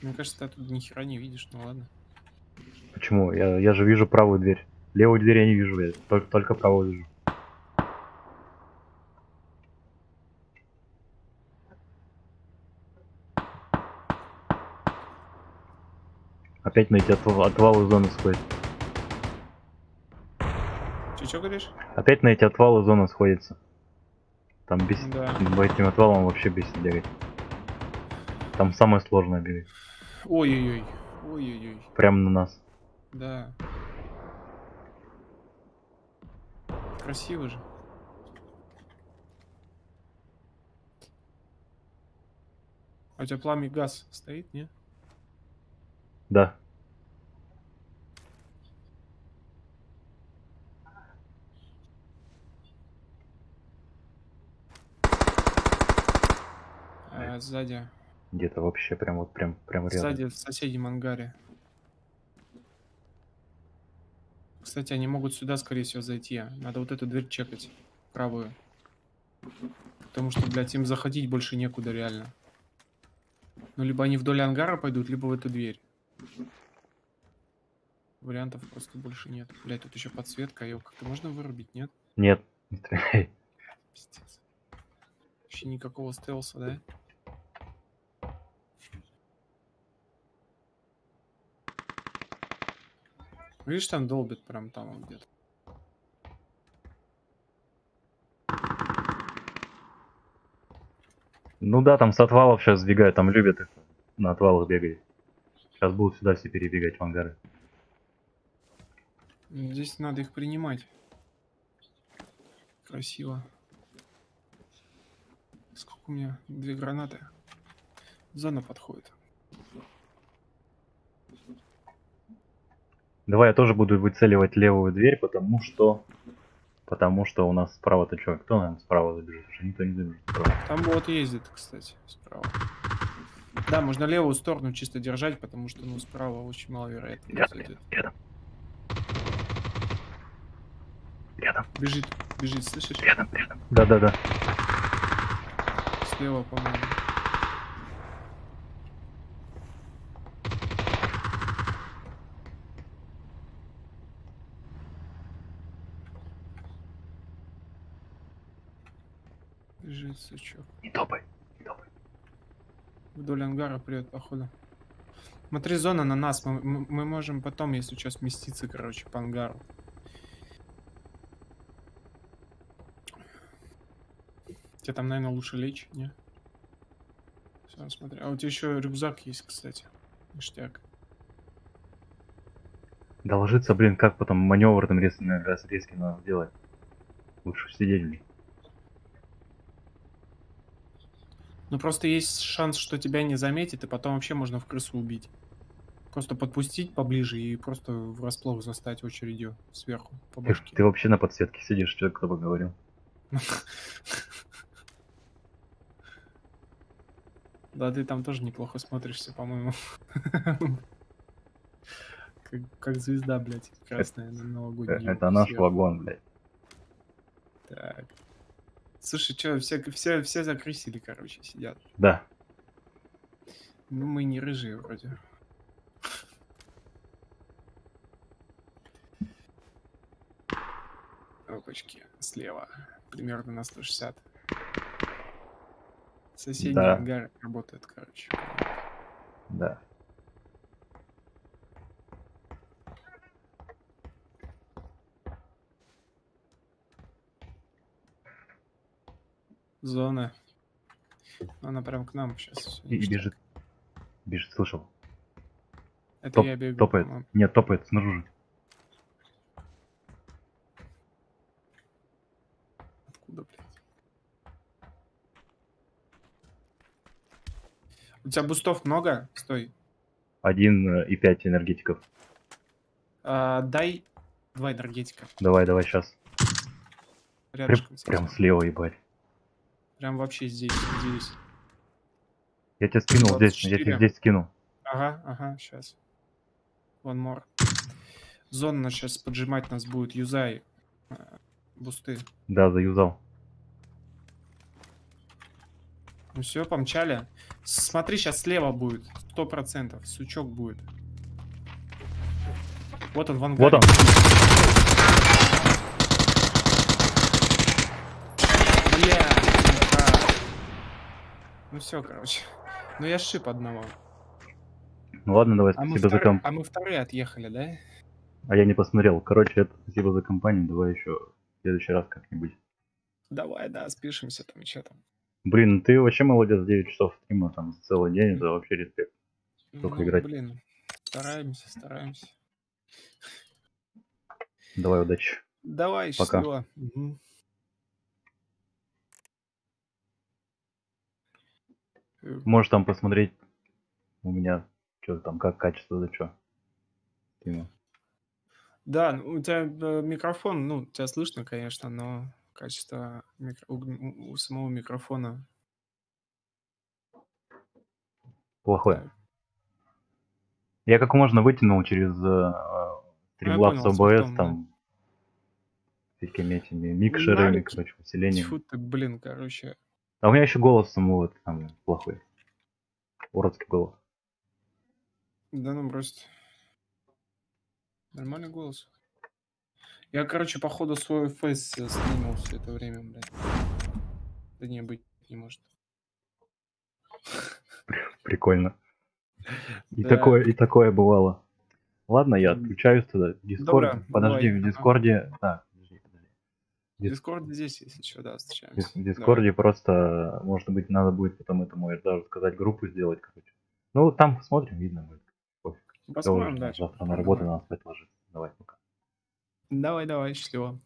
Мне кажется, ты тут ни хера не видишь, ну ладно. Почему? Я, я же вижу правую дверь. Левую дверь я не вижу, я только, только правую вижу. Опять на эти отв- отвалы зоны сходит. Че, что говоришь? Опять на эти отвалы зона сходится. Там без... Да. По этим отвалам вообще бесит бегать. Там самое сложное бегать. Ой-ой-ой. Ой-ой-ой. Прямо на нас. Да. Красиво же. А у тебя пламя газ стоит, не? Да. А, сзади. Где-то вообще прям вот прям прям рядом. Сзади в соседнем ангаре. Кстати, они могут сюда, скорее всего, зайти. Надо вот эту дверь чекать. Правую. Потому что, блядь, им заходить больше некуда, реально. Ну, либо они вдоль ангара пойдут, либо в эту дверь. Вариантов просто больше нет. Блядь, тут еще подсветка. Ее как-то можно вырубить, нет? Нет. Пиздец. Вообще никакого стелса, да? Видишь, там долбит прям там где-то. Ну да, там с отвалов сейчас сбегают, там любят их на отвалах бегать. Сейчас будут сюда все перебегать в ангары. Здесь надо их принимать. Красиво. Сколько у меня? Две гранаты. Зона подходит. Давай я тоже буду выцеливать левую дверь, потому что... Потому что у нас справа-то что? Кто, наверное, справа забежит? Уже никто не забежит справа. Там вот ездит, кстати, справа. Да, можно левую сторону чисто держать, потому что, ну, справа очень маловероятно кто Рядом, зайдет. рядом. Рядом, Бежит, бежит, слышишь? рядом, рядом. Да-да-да. Слева, по-моему. Бежит, сучок. Не топай, не топай. Вдоль ангара придет, походу. Смотри, зона на нас. Мы, мы- можем потом, если что, сместиться, короче, по ангару. Тебе там, наверное, лучше лечь, не? Все, смотри. А у тебя еще рюкзак есть, кстати. Ништяк. Да ложиться, блин, как потом маневр там резкий надо делать. Лучше сидеть, блин. Ну, просто есть шанс, что тебя не заметит, и потом вообще можно в крысу убить. Просто подпустить поближе и просто врасплох застать очередью сверху по Ты, ты вообще на подсветке сидишь, что кто бы говорил. Да, ты там тоже неплохо смотришься, по-моему. Как, как звезда, блядь, красная на Э, новогодней. Это наш вагон, блядь. Так. Слушай, что, все, все, все закрысили, короче, сидят. Да. Ну, мы не рыжие вроде. Опачки, слева. Примерно на 160. Соседний Да. ангар работает, короче. Да. Зона. Она прям к нам сейчас. И, и бежит. Бежит, слышал. Это топ- я бегу. топает. по-моему. Нет, топает снаружи. Откуда, блядь? У тебя бустов много? Стой. Один э, и пять энергетиков. А, дай два энергетика. Давай, давай, сейчас. Прям, Рядышком. прям слева, ебать. Прям вообще здесь, здесь. Я тебе скинул здесь, я 24. тебе здесь скину. Ага, ага, сейчас. One more. Зона сейчас поджимать нас будет. Юзай. э, Бусты. Да, заюзал. Ну все, помчали. Смотри, сейчас слева будет. Сто процентов. Сучок будет. Вот он, в ангаре. Вот он. Бля. Ну все, короче. Ну я шип одного. Ну ладно, давай, А спасибо за вторые, комп. а мы вторые отъехали, да? А я не посмотрел. Короче, это спасибо за компанию. Давай еще в следующий раз как-нибудь. Давай, да, спишемся там, что там. Блин, ты вообще молодец, 9 часов стрима там за целый день, это вообще респект. Только Ну, играть. блин, стараемся, стараемся. Давай, удачи. Давай, Пока. счастливо. Мгм. Можешь там посмотреть у меня, что там, как качество, да что. Да, ну, у тебя э, микрофон, ну, тебя слышно, конечно, но качество микро- у, у- самого микрофона. Плохое. Я как можно вытянул через э, Streamlabs понял, OBS, смартфон, да. там всякими этими микшерами, короче, усилением. Тьфу ты, блин, короче. А у меня еще голос самого там плохой. Уродский голос. Да ну брось. Нормальный голос. Я, короче, походу свой фейс э, стримил все это время, блядь. Да не, быть не может. Прикольно. И Да. такое, и такое бывало. Ладно, я отключаюсь тогда. Дискорд. Подожди, давай. в. Дискорде. Так. Дис- Дискорд здесь, если что, да, В встречаемся. В Дискорде просто, может быть, надо будет потом этому даже сказать группу сделать, короче. Ну, там посмотрим, видно будет. Пофиг. Давай. Посмотрим, да. Завтра на Давай. работу надо спать ложиться. Давай, пока. Давай, давай, счастливо.